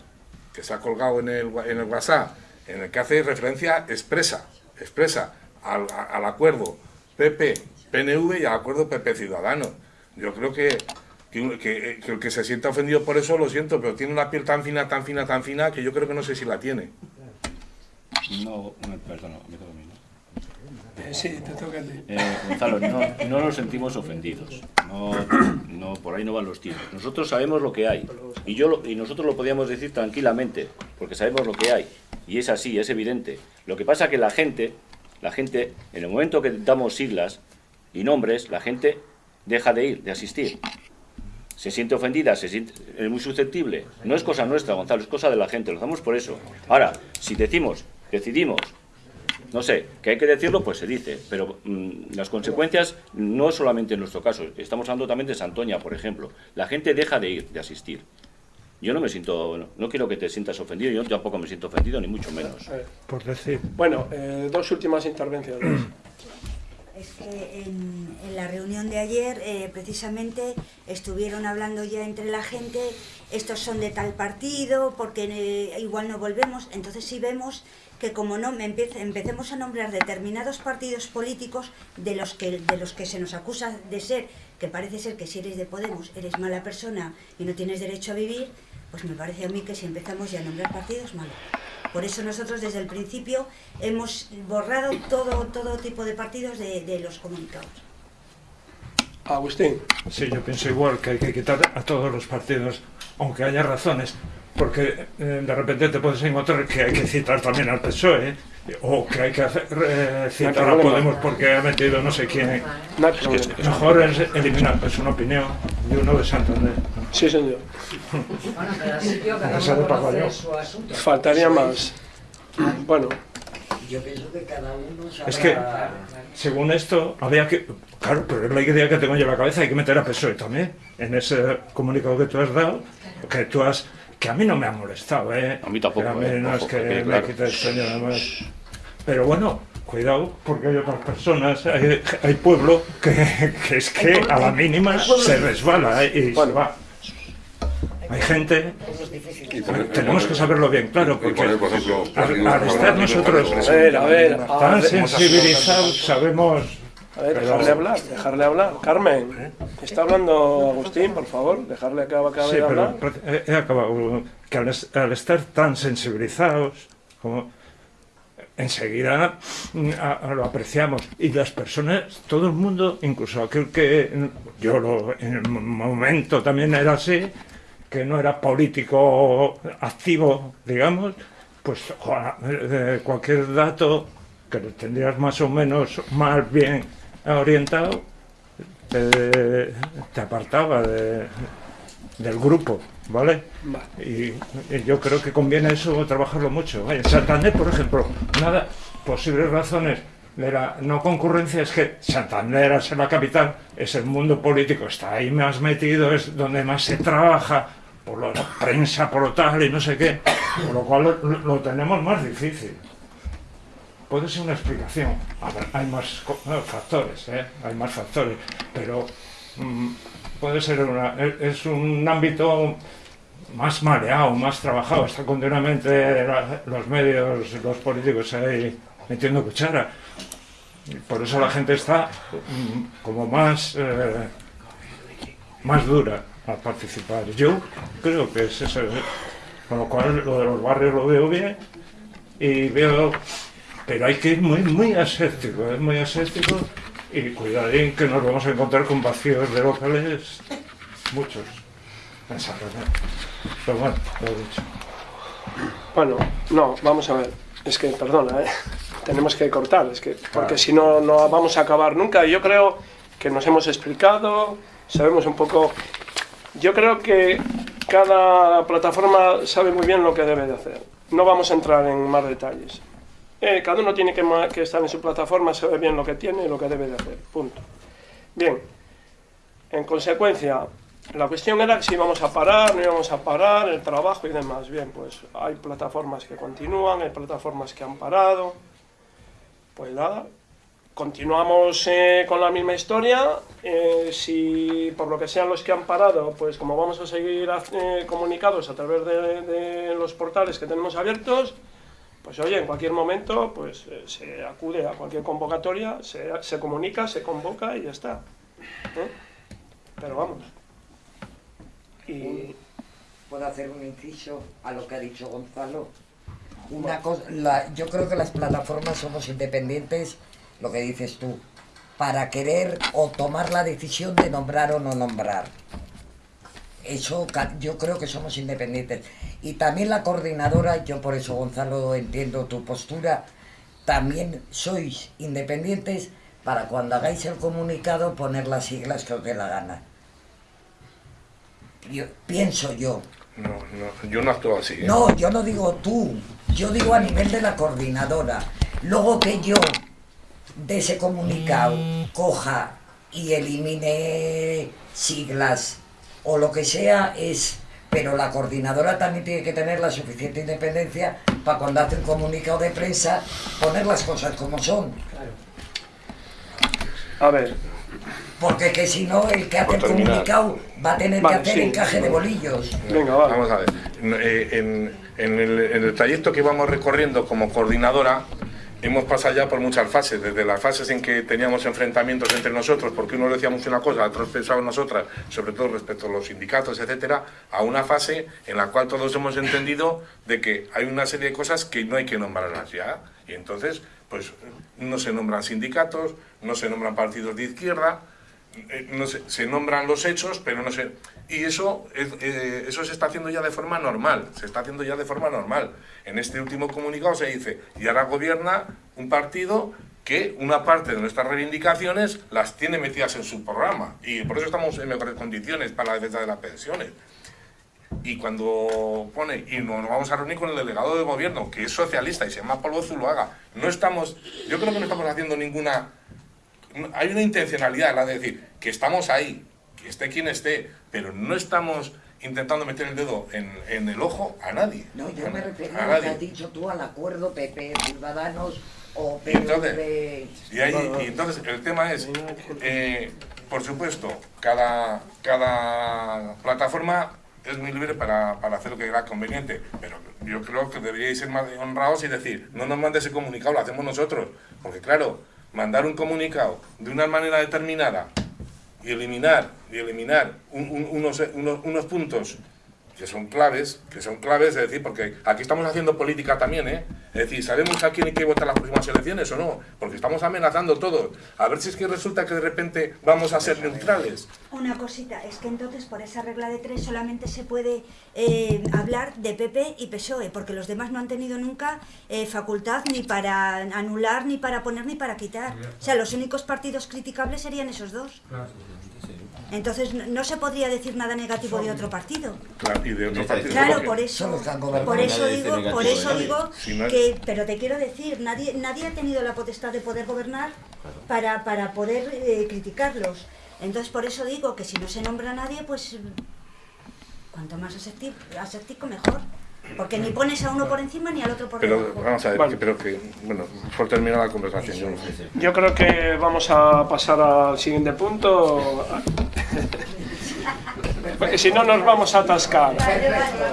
que se ha colgado en el, en el WhatsApp, en el que hace referencia expresa, expresa al, al acuerdo PP-PNV y al acuerdo PP-Ciudadanos. Yo creo que, que, que- que el que se sienta ofendido por eso, lo siento, pero tiene una piel tan fina, tan fina, tan fina, que yo creo que no sé si la tiene. No, perdona, me toca a mí, ¿no? Sí, te toca a ti. Eh, Gonzalo, no, no nos sentimos ofendidos. No, no, por ahí no van los tiros. Nosotros sabemos lo que hay. Y, yo y nosotros lo podíamos decir tranquilamente, porque sabemos lo que hay. Y es así, es evidente. Lo que pasa que la gente, la gente, en el momento que damos siglas y nombres, la gente deja de ir, de asistir. Se siente ofendida, se siente, es muy susceptible. No es cosa nuestra, Gonzalo, es cosa de la gente. Lo hacemos por eso. Ahora, si decimos, decidimos no sé, que hay que decirlo, pues se dice, pero mm, las consecuencias no solamente en nuestro caso, estamos hablando también de Santoña, por ejemplo. La gente deja de ir, de asistir. Yo no me siento, no, no quiero que te sientas ofendido, yo tampoco me siento ofendido, ni mucho menos. Eh, Por decir. Bueno, eh, dos últimas intervenciones. Es que en, en la reunión de ayer eh, precisamente estuvieron hablando ya entre la gente, estos son de tal partido, porque eh, igual no volvemos, entonces sí vemos que como no me empiece- empecemos a nombrar determinados partidos políticos de los que de los que se nos acusa de ser, que parece ser que si eres de Podemos eres mala persona y no tienes derecho a vivir, pues me parece a mí que si empezamos ya a nombrar partidos, malo. Por eso nosotros desde el principio hemos borrado todo, todo tipo de partidos de, de los comunicados. Agustín. Sí, yo pienso igual que hay que quitar a todos los partidos, aunque haya razones, porque eh, de repente te puedes encontrar que hay que citar también al PSOE, o que hay que hacer, eh, citar a. Podemos porque ha metido no sé quién. No. Mejor es eliminar, es una opinión de uno de Santander. Sí, señor. Esa de Paco. Faltaría más. Bueno, Yo pienso que cada uno sabrá... Es que, según esto, había que. Claro, pero es la idea que tengo yo en la cabeza, hay que meter a PSOE también, en ese comunicado que tú has dado, que tú has. Que a mí no me ha molestado, ¿eh? A mí tampoco, Que a mí eh, no es que que me quite el sueño además. Pero bueno, cuidado, porque hay otras personas, hay, hay pueblo que, que es que a la mínima se resbala ¿eh? y se va. hay gente, poner- tenemos que saberlo bien claro, porque poner, por ejemplo, al, estar nosotros partidos A ver, a ver, a tan sensibilizados, sabemos... A ver, dejarle hablar, dejarle hablar. Carmen, está hablando Agustín, por favor, dejarle que acabe Sí, de hablar. he, he acabado que al, es- al estar tan sensibilizados, como enseguida mm, a- a lo apreciamos. Y las personas, todo el mundo, incluso aquel que yo lo, en el mo- momento también era así, que no era político activo, digamos, pues eh, cualquier dato que lo tendrías más o menos más bien orientado, te, te apartaba de- del grupo, ¿vale? Y, y yo creo que conviene eso trabajarlo mucho. En Santander, por ejemplo, nada, posibles razones de la no concurrencia es que Santander, al ser la capital, es el mundo político, está ahí más metido, es donde más se trabaja, por la prensa, por lo tal y no sé qué, por lo cual lo, lo tenemos más difícil. Puede ser una explicación. A hay más factores, ¿eh? hay más factores, pero mm, puede ser una, es- es un ámbito más mareado, más trabajado. Está continuamente los medios, los políticos ahí metiendo cuchara. Por eso la gente está mm, como más, eh, más dura al participar. Yo creo que es eso. ¿eh? Con lo cual, lo de los barrios lo veo bien y veo. Pero hay que ir muy, muy aséptico, ¿eh? muy aséptico y cuidadín que nos vamos a encontrar con vacíos de locales, muchos. Pero bueno, lo he dicho. Bueno, no, vamos a ver. Es que, perdona, ¿eh? tenemos que cortar, es que, porque si no, no vamos a acabar nunca. Yo creo que nos hemos explicado, sabemos un poco. Yo creo que cada plataforma sabe muy bien lo que debe de hacer. No vamos a entrar en más detalles. Eh, cada uno tiene que, que estar en su plataforma, sabe bien lo que tiene y lo que debe de hacer. Punto. Bien. En consecuencia, la cuestión era si íbamos a parar, no íbamos a parar, el trabajo y demás. Bien, pues hay plataformas que continúan, hay plataformas que han parado. Pues nada, continuamos eh, con la misma historia. Eh, si por lo que sean los que han parado, pues como vamos a seguir eh, comunicados a través de, de los portales que tenemos abiertos, pues oye, en cualquier momento pues eh, se acude a cualquier convocatoria, se, se comunica, se convoca y ya está. ¿eh? Pero vamos. Y ¿Puedo hacer un inciso a lo que ha dicho Gonzalo? Una cosa, la- yo creo que las plataformas somos independientes, lo que dices tú, para querer o tomar la decisión de nombrar o no nombrar. Eso ca- yo creo que somos independientes. Y también la coordinadora, yo por eso Gonzalo entiendo tu postura, también sois independientes para cuando hagáis el comunicado poner las siglas que os dé la gana. Yo- pienso yo. No, no, yo no actúo así. ¿eh? No, yo no digo tú, yo digo a nivel de la coordinadora. Luego que yo de ese comunicado coja y elimine siglas o lo que sea es... Pero la coordinadora también tiene que tener la suficiente independencia para cuando hace un comunicado de prensa poner las cosas como son. A ver. Porque que si no, el que hace el comunicado va a tener Vale, que hacer sí. encaje de bolillos. Vamos a ver. Eh, En, en el, en el trayecto que vamos recorriendo como coordinadora, hemos pasado ya por muchas fases, desde las fases en que teníamos enfrentamientos entre nosotros, porque unos decíamos una cosa, otros pensaban nosotras, sobre todo respecto a los sindicatos, etcétera, a una fase en la cual todos hemos entendido de que hay una serie de cosas que no hay que nombrarlas ya. Y entonces, pues no se nombran sindicatos, no se nombran partidos de izquierda, no se, se nombran los hechos, pero no se... Y eso, es- eh, eso se está haciendo ya de forma normal, se está haciendo ya de forma normal. En este último comunicado se dice, y ahora gobierna un partido que una parte de nuestras reivindicaciones las tiene metidas en su programa. Y por eso estamos en mejores condiciones para la defensa de las pensiones. Y cuando pone, y nos vamos a reunir con el delegado de gobierno, que es socialista y se llama Pablo Zuluaga, no estamos, yo creo que no estamos haciendo ninguna hay una intencionalidad, la de decir que estamos ahí, que esté quien esté, pero no estamos intentando meter el dedo en, en el ojo a nadie. No, yo a, me refiero a a lo que has dicho tú al acuerdo PP Ciudadanos o Y entonces, PNV. y, ahí- y entonces el tema es, eh, por supuesto, cada, cada plataforma es muy libre para, para hacer lo que crea conveniente, pero yo creo que deberíais ser más honrados y decir, no nos mande ese comunicado, lo hacemos nosotros, porque claro, mandar un comunicado de una manera determinada y eliminar, y eliminar un- un- unos, unos, unos puntos que son claves, que son claves, es decir, porque aquí estamos haciendo política también, ¿eh? Es decir, ¿sabemos a quién hay que votar las próximas elecciones o no? Porque estamos amenazando todo. A ver si es que resulta que de repente vamos a ser neutrales. Una cosita, es que entonces por esa regla de tres solamente se puede eh, hablar de PP y PSOE, porque los demás no han tenido nunca eh, facultad ni para anular, ni para poner, ni para quitar. O sea, los únicos partidos criticables serían esos dos. Entonces no, no se podría decir nada negativo de otro partido. Claro, y de otros partidos. Claro, por eso, por eso digo, por eso digo Si no es- que, pero te quiero decir, nadie, nadie ha tenido la potestad de poder gobernar para, para poder eh, criticarlos. Entonces por eso digo que si no se nombra a nadie, pues cuanto más aséptico mejor. Porque ni pones a uno por encima ni al otro por Pero debajo. vamos a ver, que- pero que, bueno, por terminar la conversación. yo. Yo creo que vamos a pasar al siguiente punto. Porque si no nos vamos a atascar.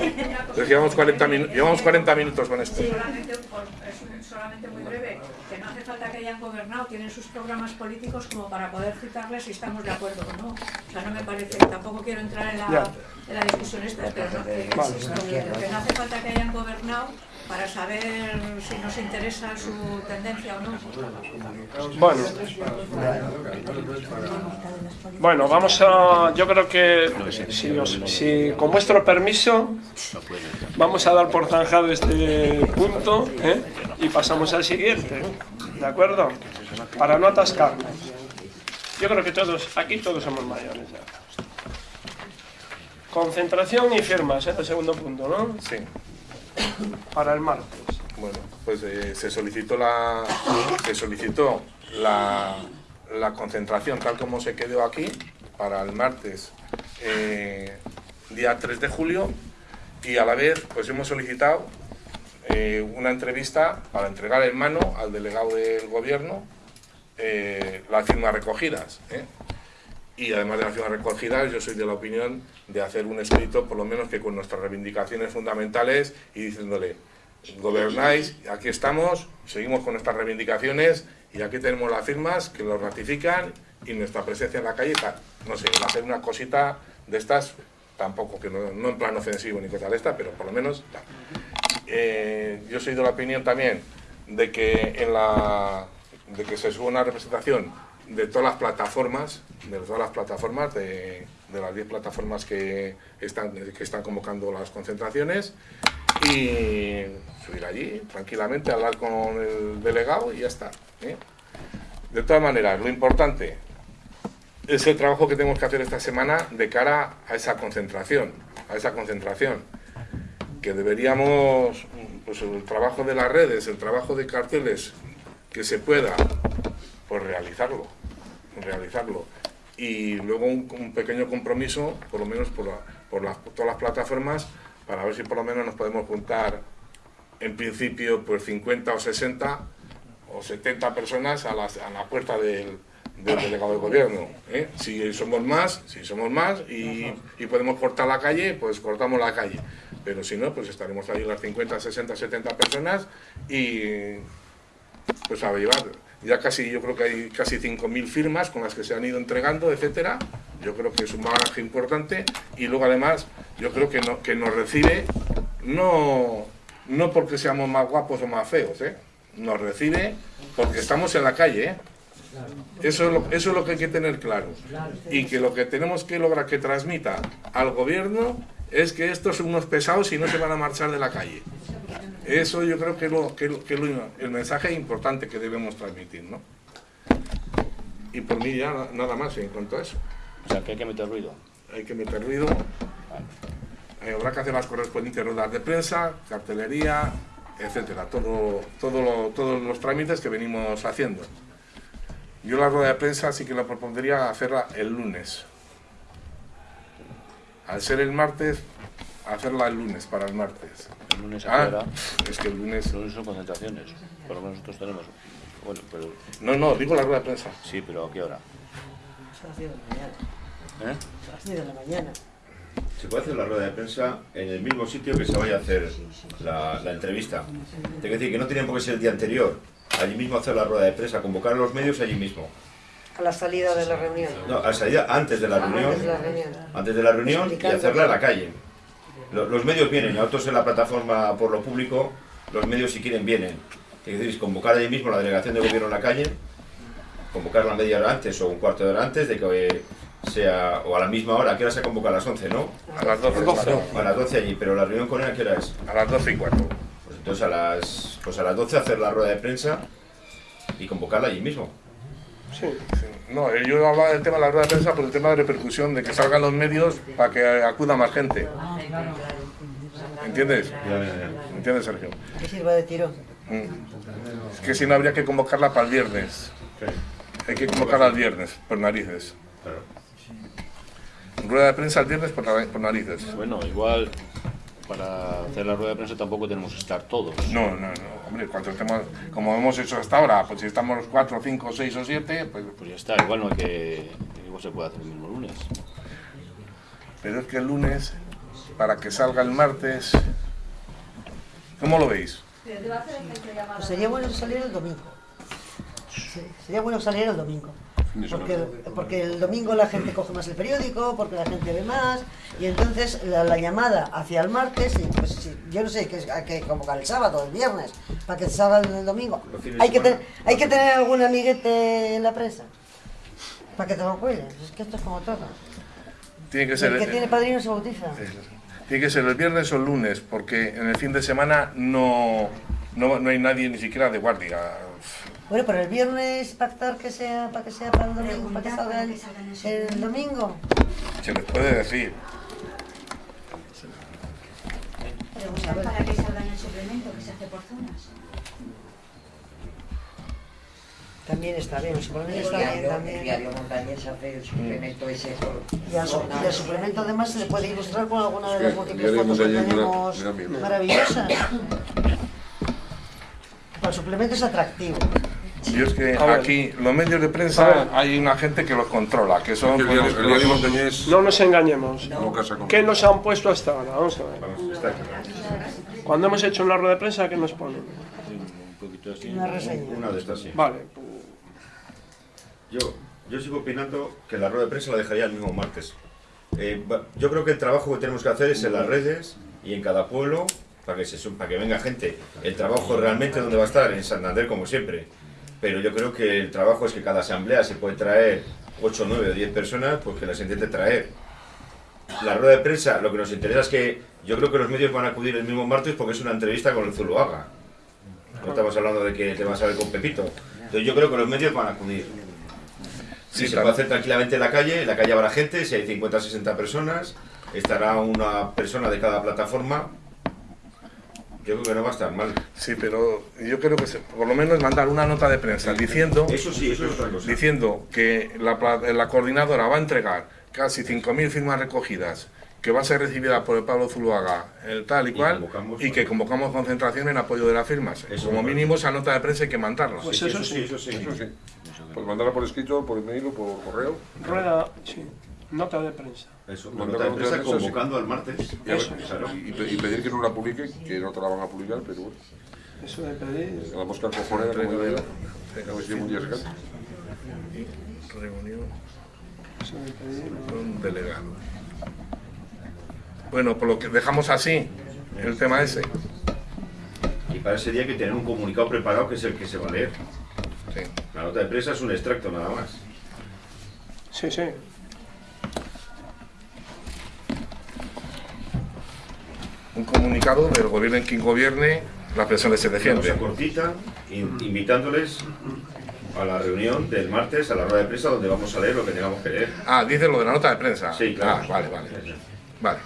Entonces, llevamos 40, minu- llevamos 40 minutos con esto. Solamente, por- es un- solamente muy breve, que no hace falta que hayan gobernado, tienen sus programas políticos como para poder citarles si estamos de acuerdo o no. O sea, no me parece, tampoco quiero entrar en la, en la discusión esta, pero no, que, Vale. insisto, que- que no hace falta que hayan gobernado para saber si nos interesa su tendencia o no. Bueno. Bueno, vamos a. Yo creo que si, os- si con vuestro permiso vamos a dar por zanjado este punto ¿eh? y pasamos al siguiente. ¿De acuerdo? Para no atascarnos. Yo creo que todos, aquí todos somos mayores ya. Concentración y firmas, ¿eh? el segundo punto, ¿no? Sí. Para el martes. Bueno, pues eh, se solicitó la se solicitó la, concentración tal como se quedó aquí para el martes eh, día 3 de julio y a la vez pues hemos solicitado eh, una entrevista para entregar en mano al delegado del gobierno las firmas recogidas. Y además de las firmas recogidas, yo soy de la opinión de hacer un escrito, por lo menos que con nuestras reivindicaciones fundamentales y diciéndole, gobernáis, aquí estamos, seguimos con nuestras reivindicaciones y aquí tenemos las firmas que lo ratifican y nuestra presencia en la calle, no sé, ser una cosita de estas, tampoco, que no, no en plan ofensivo ni cosa de esta, pero por lo menos. Eh, yo soy de la opinión también de que en la de que se suba una representación de todas las plataformas, de todas las plataformas, de, las 10 plataformas que están, que están convocando las concentraciones y subir allí tranquilamente, hablar con el delegado y ya está. ¿eh? De todas maneras, lo importante es el trabajo que tenemos que hacer esta semana de cara a esa concentración, a esa concentración que deberíamos, pues el trabajo de las redes, el trabajo de carteles, que se pueda, pues realizarlo, realizarlo. Y luego un, un pequeño compromiso, por lo menos por, la- por las- todas las plataformas, para ver si por lo menos nos podemos juntar, en principio, pues 50 o 60 o 70 personas a, las- a la puerta del, del delegado del gobierno. ¿eh? Si somos más, si somos más y, y podemos cortar la calle, pues cortamos la calle. Pero si no, pues estaremos ahí las 50, 60, 70 personas y pues a llevar. Ya casi, yo creo que hay casi 5.000 firmas con las que se han ido entregando, etcétera. Yo creo que es un bagaje importante y luego además yo creo que, no, que nos recibe no, no porque seamos más guapos o más feos, ¿eh? nos recibe porque estamos en la calle. ¿eh? Eso es, lo, eso es lo que hay que tener claro. Y que lo que tenemos que lograr que transmita al gobierno es que estos son unos pesados y no se van a marchar de la calle. Eso yo creo que es lo, que, lo- que es lo- el mensaje importante que debemos transmitir, ¿no? Y por mí ya na- nada más en cuanto a eso. O sea, que hay que meter ruido. Hay que meter ruido. Eh, habrá que hacer las correspondientes ruedas de prensa, cartelería, etcétera. Todo, todo lo- todos los trámites que venimos haciendo. Yo la rueda de prensa sí que la propondría hacerla el lunes. Al ser el martes, hacerla el lunes para el martes. El lunes a Ah, qué hora? es que el lunes... El lunes son concentraciones. Por lo menos nosotros tenemos. Bueno, pero. No, no, digo la rueda de prensa. Sí, pero ¿a qué hora? A las 10 de la mañana. ¿Eh? A las 10 de la mañana. Se puede hacer la rueda de prensa en el mismo sitio que se vaya a hacer la, la entrevista. Tengo que decir que no tiene por qué ser el día anterior. Allí mismo hacer la rueda de prensa, convocar a los medios allí mismo. A la salida de la reunión. No, a la salida antes de la reunión. Antes de la reunión. Antes de la reunión y hacerla en la calle. Lo- Los medios vienen, y otros en la plataforma por lo público, los medios si quieren vienen. Es decir, convocar allí mismo la delegación de gobierno en la calle, convocarla media hora antes o un cuarto de hora antes de que sea, o a la misma hora, ¿a qué hora se convoca? A las 11, ¿no? A las 12. A las 12 allí, pero la reunión con él, ¿a qué hora es? A las 12 y cuarto. Pues entonces a las, pues a las 12 hacer la rueda de prensa y convocarla allí mismo. Sí. No, eh, yo hablaba del tema de la rueda de prensa por el tema de repercusión, de que salgan los medios para que acuda más gente. ¿Entiendes? ¿Entiendes, Sergio? Que sirva de tirón. Mm. Es que si no habría que convocarla para el viernes. Hay que convocarla el viernes, por narices. Rueda de prensa el viernes por narices. Bueno, igual para hacer la rueda de prensa tampoco tenemos que estar todos. No, no, no. Hombre, cuando estemos, como hemos hecho hasta ahora, pues si estamos cuatro, cinco, seis o siete, pues... Pues ya está, igual no hay que... Igual se puede hacer el mismo lunes. Pero es que el lunes, para que salga el martes... ¿Cómo lo veis? Pues sería bueno salir el domingo. Sí, sería bueno salir el domingo. Porque, porque el domingo la gente coge más el periódico, porque la gente ve más, y entonces la, la llamada hacia el martes, y pues, si- yo no sé, que hay que convocar el sábado, el viernes, para que salga el domingo. Hay que, ten- hay que tener algún amiguete en la prensa, para que te lo cuides. Es que esto es como todo. Tiene que ser... El que tiene padrino se bautiza. Tiene que ser el viernes o el lunes, porque en el fin de semana no, no, no hay nadie ni siquiera de guardia. Bueno, pero el viernes pactar que sea para que sea para el domingo, para que salga el, el domingo. Se les puede decir. Preguntar para que salga en el suplemento que se hace por zonas. También está bien, el suplemento El está bien diario, el también. diario montañés hace el suplemento ese por Y al, y al suplemento además se le puede ilustrar con alguna de las múltiples fotos que tenemos maravillosas. El suplemento es atractivo. Y es que A ver. aquí los medios de prensa hay una gente que los controla, que son... El pues, los- los- No nos engañemos. no. ¿Qué nos han puesto hasta ahora? Vamos a ver. Vamos. Cuando hemos hecho una rueda de prensa, ¿qué nos ponen? Un poquito así. Una reseña. Una de estas sí. Vale, Yo, yo sigo opinando que la rueda de prensa la dejaría el mismo martes. Eh, yo creo que el trabajo que tenemos que hacer es en las redes y en cada pueblo, para que, se, para que venga gente. El trabajo realmente donde va a estar, en Santander como siempre. Pero yo creo que el trabajo es que cada asamblea se puede traer 8, 9 o 10 personas, pues que las intente traer. La rueda de prensa, lo que nos interesa es que yo creo que los medios van a acudir el mismo martes porque es una entrevista con el Zuluaga. No estamos hablando de que te vas a ver con Pepito. Entonces yo creo que los medios van a acudir. Sí, Sí, se puede hacer tranquilamente en la calle, en la calle habrá gente, si hay 50 o 60 personas, estará una persona de cada plataforma. Yo creo que no va a estar mal. Sí, pero yo creo que se- por lo menos mandar una nota de prensa diciendo, Eso sí, eso es otra cosa. diciendo que la, pla- la coordinadora va a entregar casi 5.000 firmas recogidas, que va a ser recibida por el Pablo Zuluaga, el tal y Y cual, convocamos- y que convocamos concentración en apoyo de las firmas. Eso Como mínimo esa nota de prensa hay que mandarla. Pues Sí, eso eso sí. sí, eso sí. Eso sí. Pues mandarla por escrito, por email o por correo. rueda, sí. Nota de prensa. Eso, nota de la prensa nota de prensa, sí. convocando al martes. Y, ver, y- y pe- y pedir que no la publiquen, que no te la van a publicar, pero bueno. Eso de pedir. La mosca cojonera, como digo. A ver si un día se canta. Reunión Eso de pedir. con delegado. Bueno, por lo que dejamos así el tema ese. Y para ese día hay que tener un comunicado preparado que es el que se va a leer. Sí. La nota de prensa es un extracto nada más. Sí, sí. Un comunicado del gobierno en quien gobierne, la persona se Una defiende. cosa cortita, in- invitándoles a la reunión del martes, a la rueda de prensa, donde vamos a leer lo que tengamos que leer. Ah, dice lo de la nota de prensa. Sí, claro. Ah, vale, vale. Vale.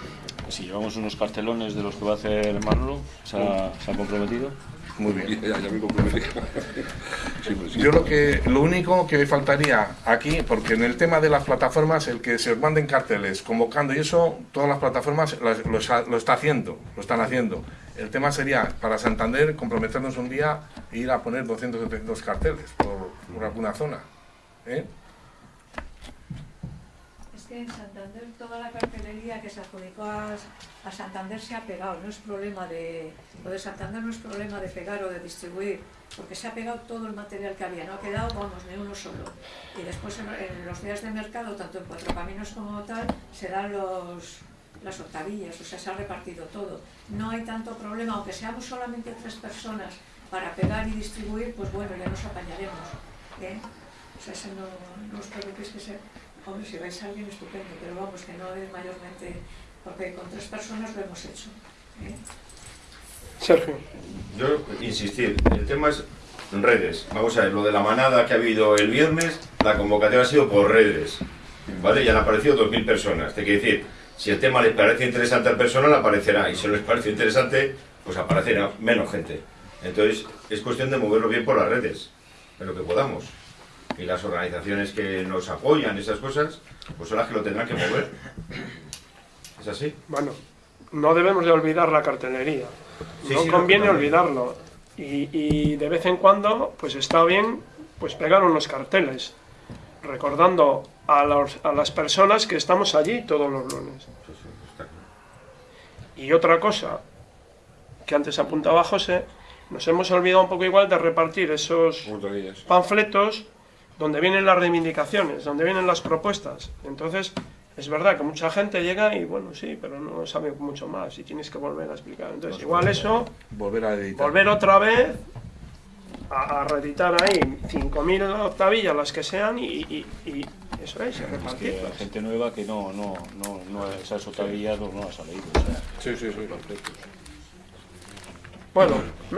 Si llevamos unos cartelones de los que va a hacer Manolo, se ha, se ha comprometido. Muy bien. Ya, me pues sí. Yo lo que lo único que me faltaría aquí, porque en el tema de las plataformas, el que se os manden carteles convocando y eso, todas las plataformas las- lo, lo está haciendo, lo están haciendo. El tema sería para Santander comprometernos un día e ir a poner 200 o 300 carteles por, por alguna zona. ¿eh? En Santander toda la cartelería que se adjudicó a, a Santander se ha pegado, no es problema de... Lo de Santander no es problema de pegar o de distribuir, porque se ha pegado todo el material que había, no ha quedado, vamos, ni uno solo. Y después en, en los días de mercado, tanto en Cuatro Caminos como tal, se dan los, las octavillas, o sea, se ha repartido todo. No hay tanto problema, aunque seamos solamente tres personas para pegar y distribuir, pues bueno, ya nos apañaremos. ¿eh? O sea, ese no, no os preocupéis que se... Hombre, si vais a alguien, estupendo, pero vamos, que no es mayormente... Porque con tres personas lo hemos hecho. ¿eh? Sergio. Yo insistir, el tema es redes. Vamos a ver, lo de la manada que ha habido el viernes, la convocatoria ha sido por redes. ¿Vale? Ya han aparecido 2.000 personas. Te quiere decir, si el tema les parece interesante a persona, le aparecerá. Y si no les parece interesante, pues aparecerá menos gente. Entonces, es cuestión de moverlo bien por las redes, en lo que podamos. Y las organizaciones que nos apoyan, esas cosas, pues son las que lo tendrán que mover. ¿Es así? Bueno, no debemos de olvidar la cartelería. Sí, no sí, conviene no, olvidarlo. Y, y de vez en cuando, pues está bien pues pegar unos carteles, recordando a, los- a las personas que estamos allí todos los lunes. Y otra cosa, que antes apuntaba José, nos hemos olvidado un poco igual de repartir esos panfletos donde vienen las reivindicaciones, donde vienen las propuestas. Entonces, es verdad que mucha gente llega y, bueno, sí, pero no sabe mucho más y tienes que volver a explicar. Entonces, igual eso, Volver a editar. volver otra vez a, a reeditar ahí 5.000 octavillas, las que sean, y, y- y eso es, y Es que hay gente nueva que no, no, no, no esas octavillas no, no las ha leído. O sea, sí, sí, sí. Bueno,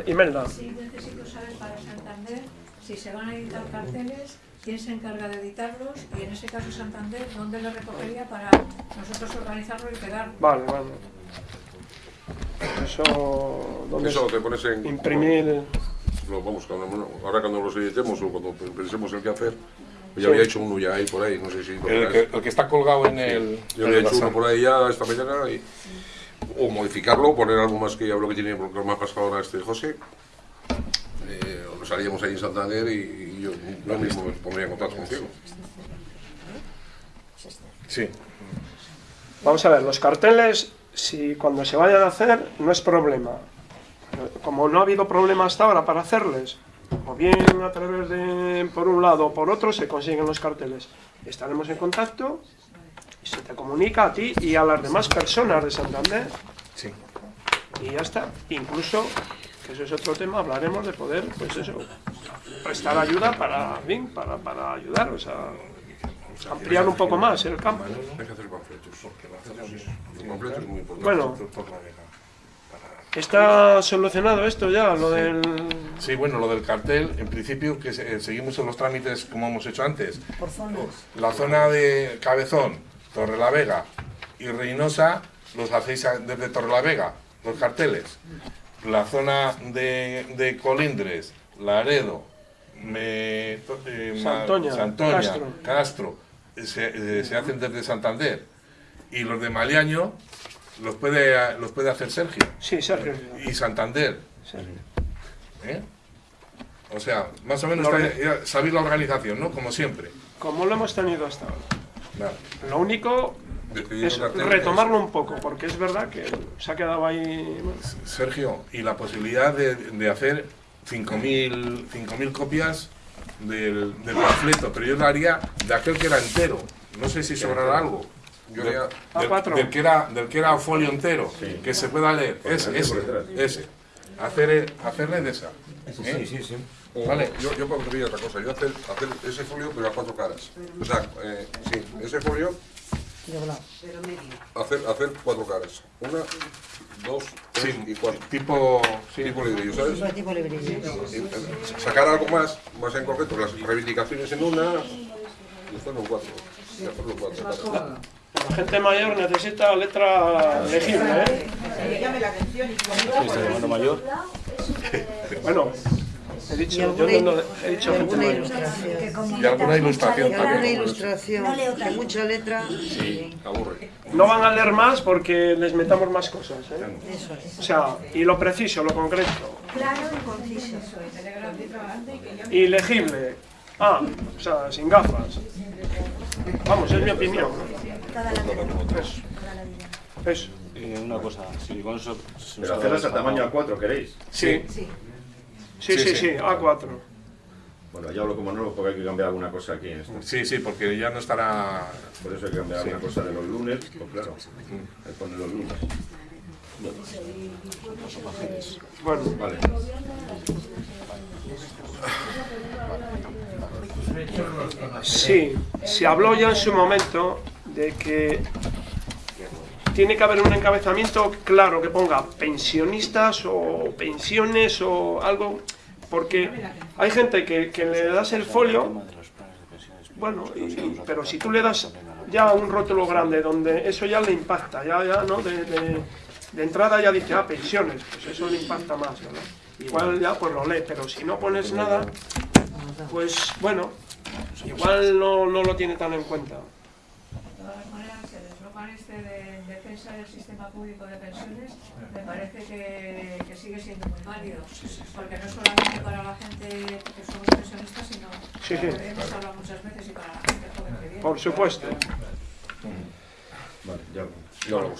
Imelda. Sí, necesito saber para Santander si se van a editar carteles, quién se encarga de editarlos y en ese caso Santander, ¿dónde lo recogería para nosotros organizarlo y pegarlo? Vale, vale. Eso, ¿dónde Eso es? te pones en... Imprimir... Lo, vamos, ahora cuando los editemos o cuando pensemos el que hacer, yo Sí. había hecho uno ya ahí por ahí, no sé si... lo El que, el que está colgado en el. Yo en había el hecho uno por ahí ya esta mañana y, o modificarlo, poner algo más que ya lo que tiene, porque me ha pasado ahora este José. Eh, o nos haríamos ahí en Santander y, y yo, yo mismo me pondría en contacto contigo. Sí. Vamos a ver, los carteles, si cuando se vayan a hacer, no es problema. Como no ha habido problema hasta ahora para hacerles, o bien a través de, por un lado o por otro, se consiguen los carteles. Estaremos en contacto y se te comunica a ti y a las demás personas de Santander. Sí. Y ya está. Incluso, que eso es otro tema, hablaremos de poder, pues eso, prestar ayuda para, bien, para, para ayudar, o sea, ampliar un poco más el campo. Hay que hacer panfletos. El panfleto es muy importante. Bueno, ¿está solucionado esto ya, lo del...? Sí, bueno, lo del cartel, en principio, que eh, seguimos en los trámites como hemos hecho antes. Por zonas. La zona de Cabezón, Torrelavega y Reynosa, los hacéis desde Torrelavega, los carteles. La zona de, de Colindres, Laredo, me, eh, Santoña, Santoña, Castro. Castro, se, eh, se hacen desde Santander. Y los de Maliaño los puede, los puede hacer Sergio. Sí, Sergio. Y Santander. ¿Eh? O sea, más o menos sabéis la organización, ¿no? Como siempre. Como lo hemos tenido hasta ahora. Vale. Lo único es retomarlo un poco, porque es verdad que se ha quedado ahí... bueno, Sergio, y la posibilidad de, de hacer 5.000 5.000 copias del, del panfleto, pero yo lo haría de aquel que era entero. No sé si sobrará algo. Yo Del- haría- del, A4. del que era, del que era folio entero, que se pueda leer. Ese, ese, ese. Hacer, hacerle de esa. ¿eh? Sí, sí, sí. O- Vale. Yo, yo pondría otra cosa, yo hacer, hacer ese folio pero a cuatro caras. O sea, eh, sí, ese folio, hacer, hacer cuatro caras. Una, dos, tres y cuatro. Tipo, tipo librillo, ¿sabes? Tipo librillo. Sacar algo más, más en concreto, las reivindicaciones en una y hacerlo en cuatro. Y hacerlo cuatro. La gente mayor necesita letra legible, ¿eh? Que llame la atención y ¿Este hermano mayor? Bueno, he dicho, yo alguna, no, he dicho alguna ilustración. Y alguna ilustración Y alguna también. ilustración. De mucha letra. Sí, aburre. No van a leer más porque les metamos más cosas, ¿eh? Eso es. O sea, y lo preciso, lo concreto. Claro y conciso. Y legible. Ah, o sea, sin gafas. Vamos, es mi opinión. Vida. Eso. Eh, una cosa, si con eso... se nos Pero ha hacerlas a tamaño trabajo. A4, ¿queréis? Sí. Sí. Sí, sí, sí, A4. Bueno, ya hablo como nuevo porque hay que cambiar alguna cosa aquí en esto. Sí, sí, porque ya no estará... Por eso hay que cambiar Sí. alguna cosa de los lunes, pues claro, ahí pone los lunes. Bueno, Vale. Sí, se habló ya en su momento de que tiene que haber un encabezamiento claro que ponga pensionistas o pensiones o algo, porque hay gente que, que le das el folio, bueno, pero si tú le das ya un rótulo grande donde eso ya le impacta, ya, ya, ¿no? De, de- de entrada ya dice, ah, pensiones, pues eso le impacta más, ¿verdad? Igual ya pues lo lee, pero si no pones nada, pues bueno, igual no, no lo tiene tan en cuenta. De todas maneras, el eslogan este de defensa del sistema público de pensiones me parece que, que sigue siendo muy válido, porque no solamente para la gente que somos pensionistas, sino Sí, sí. como hemos hablado muchas veces y para la gente joven que viene. Por supuesto. Vale, ya, ya lo hago.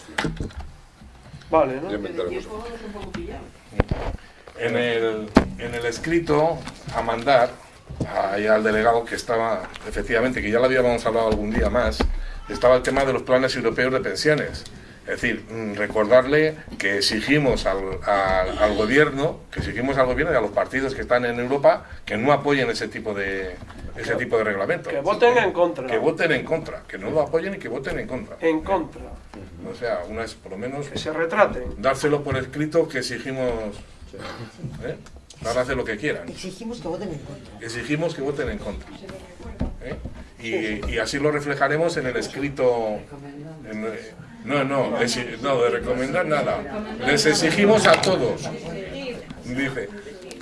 Vale, ¿no? Ya inventaremos. En el, en el escrito a mandar ahí al delegado que estaba, efectivamente, que ya lo habíamos hablado algún día más, estaba el tema de los planes europeos de pensiones. Es decir, mm, recordarle que exigimos al, al- al gobierno, que exigimos al gobierno y a los partidos que están en Europa que no apoyen ese tipo de ese tipo de reglamento. Que voten en contra. Que voten en contra, que no lo apoyen y que voten en contra. En contra. O sea, una es por lo menos Que se retraten. dárselo por escrito que exigimos. ¿eh? Ahora hace lo que quieran. Exigimos que voten en contra. Exigimos que voten en contra. ¿eh? Y, y así lo reflejaremos en el escrito. en, eh, no, no, no, de recomendar nada. Les exigimos a todos, dice,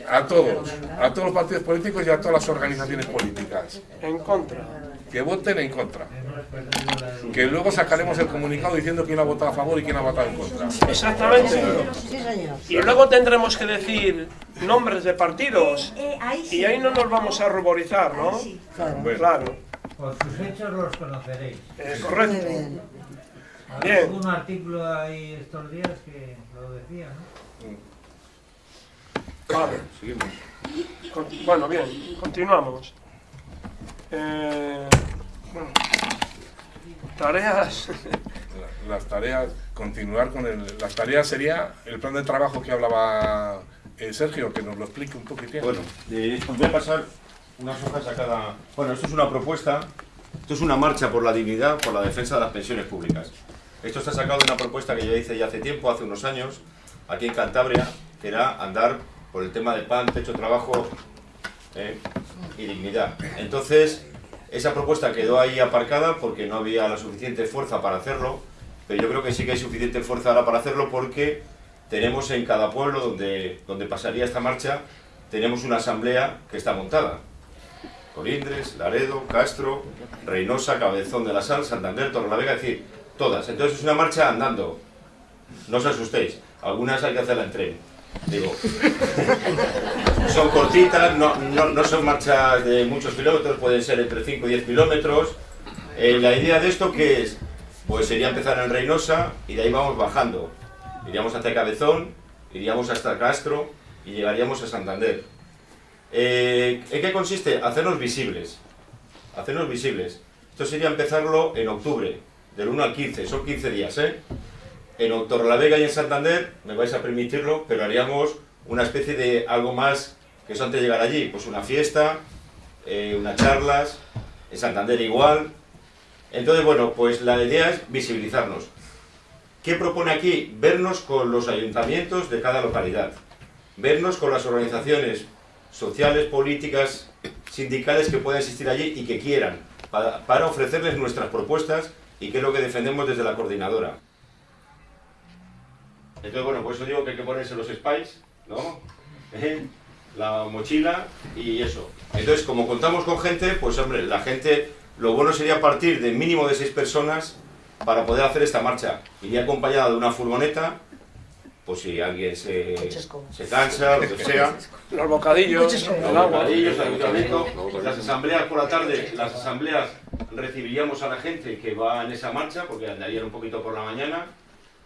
a todos, a todos los partidos políticos y a todas las organizaciones políticas, En contra. que voten en contra. Que luego sacaremos el comunicado diciendo quién ha votado a favor y quién ha votado en contra. Exactamente. Sí, señor. Y luego tendremos que decir nombres de partidos. Eh, sí. Y ahí no nos vamos a ruborizar, ¿no? Claro. Por sus hechos los conoceréis. Eh, correcto. Muy bien. Bien. Hubo un artículo ahí estos días que lo decía, ¿no? Vale. Seguimos. Con- Bueno, bien, continuamos. Eh, bueno, tareas. La- Las tareas, continuar con el, las tareas sería el plan de trabajo que hablaba eh, Sergio, que nos lo explique un poquitín. Bueno, eh, voy a pasar unas hojas a cada... Bueno, esto es una propuesta, esto es una marcha por la dignidad, por la defensa de las pensiones públicas. Esto está sacado de una propuesta que yo hice ya hace tiempo, hace unos años, aquí en Cantabria, que era andar por el tema de pan, techo, trabajo eh, y dignidad. Entonces, esa propuesta quedó ahí aparcada porque no había la suficiente fuerza para hacerlo, pero yo creo que sí que hay suficiente fuerza ahora para hacerlo porque tenemos en cada pueblo donde, donde pasaría esta marcha, tenemos una asamblea que está montada. Colindres, Laredo, Castro, Reynosa, Cabezón de la Sal, Santander, Torrelavega, es decir, todas. Entonces es una marcha andando. No os asustéis, algunas hay que hacerla en tren. Digo, son cortitas, no, no, son marchas de muchos kilómetros, pueden ser entre 5 y 10 kilómetros. Eh, la idea de esto que es, pues sería empezar en Reynosa y de ahí vamos bajando. Iríamos hasta Cabezón, iríamos hasta Castro y llegaríamos a Santander. Eh, ¿En qué consiste? Hacernos visibles. Hacernos visibles. Esto sería empezarlo en octubre, del 1 al 15, son 15 días, ¿eh? En Torrelavega y en Santander, me vais a permitirlo, pero haríamos una especie de algo más que eso antes de llegar allí, pues una fiesta, eh, unas charlas, en Santander igual. Entonces, bueno, pues la idea es visibilizarnos. ¿Qué propone aquí? Vernos con los ayuntamientos de cada localidad, vernos con las organizaciones sociales, políticas, sindicales que puedan existir allí y que quieran, para, ofrecerles nuestras propuestas y qué es lo que defendemos desde la coordinadora. Entonces, bueno, por eso digo que hay que ponerse los spies, ¿no? ¿Eh? La mochila y eso. Entonces, como contamos con gente, pues hombre, la gente, lo bueno sería partir de mínimo de seis personas para poder hacer esta marcha. Iría acompañada de una furgoneta, pues si alguien se, se cansa, lo que sea. Los bocadillos, Los el agua. bocadillos, el ayuntamiento, las asambleas por la tarde, las asambleas recibiríamos a la gente que va en esa marcha, porque andarían un poquito por la mañana.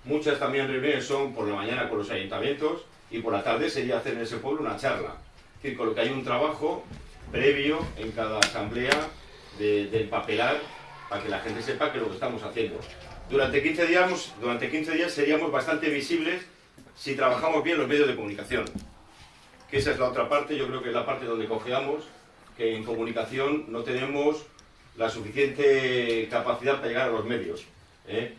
Muchas también reuniones son por la mañana con los ayuntamientos y por la tarde sería hacer en ese pueblo una charla. Es decir, con lo que hay un trabajo previo en cada asamblea de, del papelar para que la gente sepa que lo que estamos haciendo. Durante 15 días, durante 15 días seríamos bastante visibles si trabajamos bien los medios de comunicación. Que esa es la otra parte, yo creo que es la parte donde cojeamos, que en comunicación no tenemos la suficiente capacidad para llegar a los medios. ¿eh?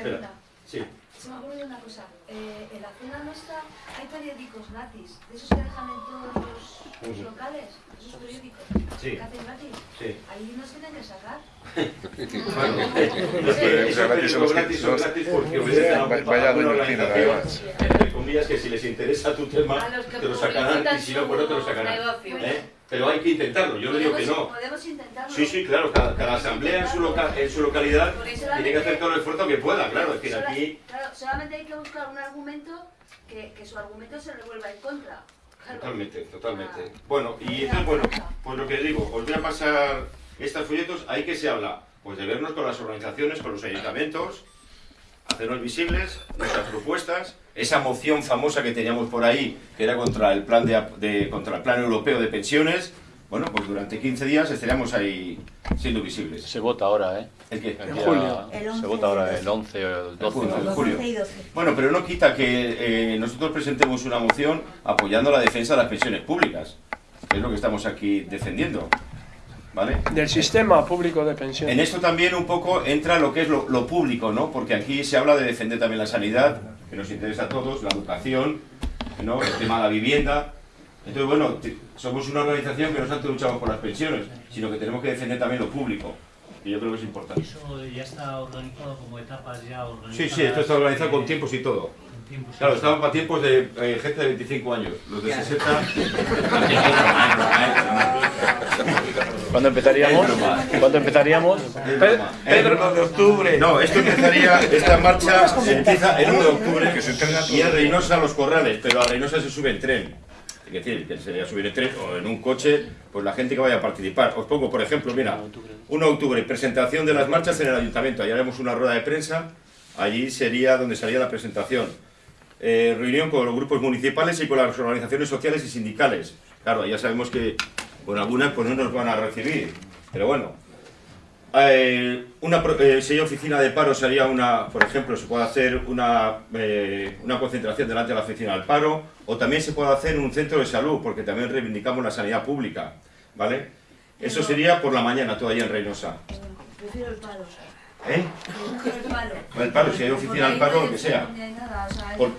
Pregunta. Sí. Se me ha ocurrido una cosa. Eh, en la zona nuestra hay periódicos gratis, de esos que dejan en todos los, locales, esos periódicos Sí. que hacen gratis. Sí. Ahí nos tienen que sacar. Bueno, periódicos gratis son gratis porque obedecen a Vaya a una doña Cristina, organización, entre comillas, que si les interesa tu tema, te lo sacarán y si no, pues no te lo sacarán. ¿eh? Pero hay que intentarlo, yo no digo que no. Podemos intentarlo. Sí, sí, claro, cada, cada asamblea en su, en su localidad tiene que hacer todo el esfuerzo que pueda, claro, es que Sola- aquí... Claro, solamente hay que buscar un argumento que, que su argumento se revuelva en contra. Claro. Totalmente, totalmente. Bueno, y entonces, bueno, pues lo que digo, os voy a pasar estos folletos, ahí que se habla, pues de vernos con las organizaciones, con los ayuntamientos, hacernos visibles, nuestras propuestas, esa moción famosa que teníamos por ahí, que era contra el plan de, ap- de- contra el plan europeo de pensiones, bueno, pues durante 15 días estaríamos ahí siendo visibles. Se vota ahora, ¿eh? ¿El qué? El día- Se vota ahora el 11 o el 12 de julio. Bueno, pero no quita que eh, nosotros presentemos una moción apoyando la defensa de las pensiones públicas, que es lo que estamos aquí defendiendo. ¿Vale? Del sistema público de pensiones. En esto también un poco entra lo que es lo, lo público, ¿no? Porque aquí se habla de defender también la sanidad, que nos interesa a todos, la educación, ¿no? El tema de la vivienda. Entonces, bueno, somos una organización que no solamente luchamos por las pensiones, sino que tenemos que defender también lo público, que yo creo que es importante. Eso ya está organizado como etapas ya organizadas. Sí, sí, esto está organizado con tiempos y todo. Tiempos Claro, estamos para tiempos de eh, gente de 25 años. Los de 60... ¿Cuándo empezaríamos? ¿Cuándo empezaríamos? Pedro de octubre. No, esto empezaría, esta marcha se empieza el 1 de octubre y en Reynosa los corrales, pero a Reynosa se sube en tren. Es decir, que sería subir en tren o en un coche, pues la gente que vaya a participar. Os pongo, por ejemplo, mira, 1 de octubre, presentación de las marchas en el ayuntamiento. Allí haremos una rueda de prensa, allí sería donde salía la presentación. Eh, reunión con los grupos municipales y con las organizaciones sociales y sindicales. Claro, ya sabemos que con algunas pues no nos van a recibir, pero bueno. Eh, una eh, sería oficina de paro, sería una, por ejemplo, se puede hacer una, eh, una concentración delante de la oficina del paro, o también se puede hacer un centro de salud, porque también reivindicamos la sanidad pública, ¿vale? Eso sería por la mañana, todavía en Reynosa. Prefiero el palo. ¿Eh? Prefiero el palo. El paro, si hay oficina del paro, lo que sea. Por-.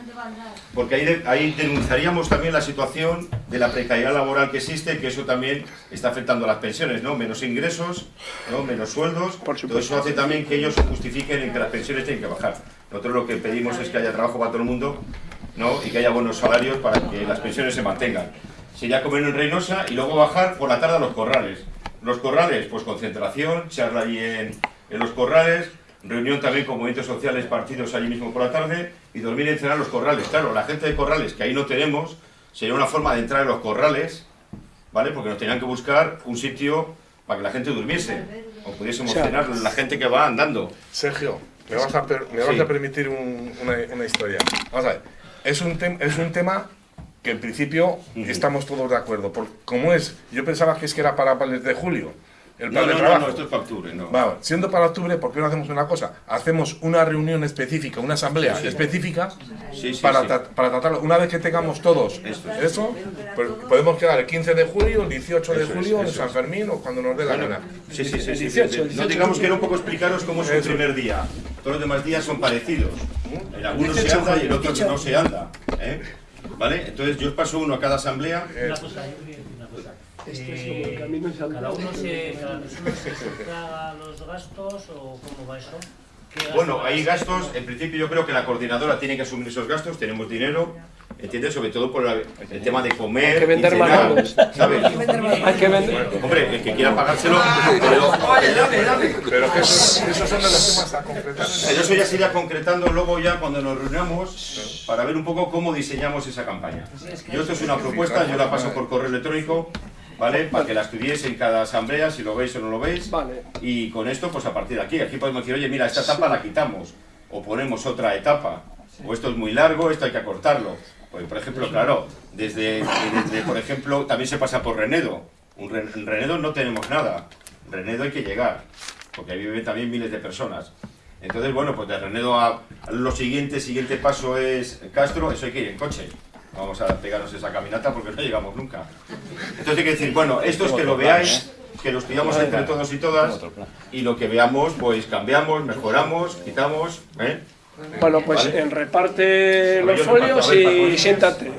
Porque ahí, de- ahí denunciaríamos también la situación de la precariedad laboral que existe, que eso también está afectando a las pensiones, ¿no? Menos ingresos, ¿no? Menos sueldos. Todo eso hace también que ellos justifiquen en que las pensiones tienen que bajar. Nosotros lo que pedimos es que haya trabajo para todo el mundo, ¿no? Y que haya buenos salarios para que las pensiones se mantengan. Sería comer en Reynosa y luego bajar por la tarde a los corrales. Los corrales, pues concentración, charla allí en, en los corrales, reunión también con movimientos sociales, partidos allí mismo por la tarde y dormir y cenar en los corrales. Claro, la gente de corrales, que ahí no tenemos, sería una forma de entrar en los corrales, ¿vale? Porque nos tenían que buscar un sitio para que la gente durmiese o pudiésemos O sea, cenar la gente que va andando. Sergio, me vas a, per- me vas Sí. a permitir un- una, una historia. Vamos a ver, es un, tem- es un tema que en principio estamos todos de acuerdo. Por, como es, yo pensaba que es que era para el de julio, el plan No, de no, no, trabajo. no, esto es para octubre, no. Vale, siendo para octubre, ¿por qué no hacemos una cosa? Hacemos una reunión específica, una asamblea Sí, sí. específica Sí, sí, para, sí. tra- para tratarlo. Una vez que tengamos todos eso, pues podemos quedar el 15 de julio, el 18 de Eso es, julio, en San es. Fermín o cuando nos dé la Bueno, gana. Sí, sí, sí. sí, 18, sí. No 18. digamos que era un poco explicaros cómo es el primer día. Todos los demás días son parecidos. En algunos se 18, anda y en otros 18. no se anda. ¿eh? ¿Vale? Entonces yo os paso uno a cada asamblea. Este es Eh, como el camino de Santiago. cada uno se, cada persona se sufraga los gastos o cómo va eso. ¿Qué gastos Bueno, hay gastos, en principio yo creo que la coordinadora tiene que asumir esos gastos, tenemos dinero, ¿entiendes? Sobre todo por la- el tema de comer, Hay que vender cenar. Hay que vender vender- Hombre, el que quiera pagárselo, pero... Pero que esos, esos son los temas a concretar. Eso ya se irá concretando luego ya cuando nos reunamos para ver un poco cómo diseñamos esa campaña. Yo esto es una propuesta, yo la paso por correo electrónico ¿vale? Para que la estudiéis en cada asamblea, si lo veis o no lo veis. Vale. Y con esto, pues a partir de aquí, aquí podemos decir, oye, mira, esta etapa la quitamos, o ponemos otra etapa, o esto es muy largo, esto hay que acortarlo. Pues, por ejemplo, claro, desde, desde, por ejemplo, también se pasa por Renedo. En Renedo no tenemos nada. En Renedo hay que llegar, porque ahí viven también miles de personas. Entonces, bueno, pues de Renedo a a lo siguiente, siguiente paso es Castro, eso hay que ir en coche. Vamos a pegarnos esa caminata porque no llegamos nunca. Entonces hay que decir, bueno, esto es que lo veáis, que lo estudiamos entre todos y todas, y lo que veamos, pues cambiamos, mejoramos, quitamos, ¿eh? Bueno, pues ¿Vale? en reparte los folios y siéntate.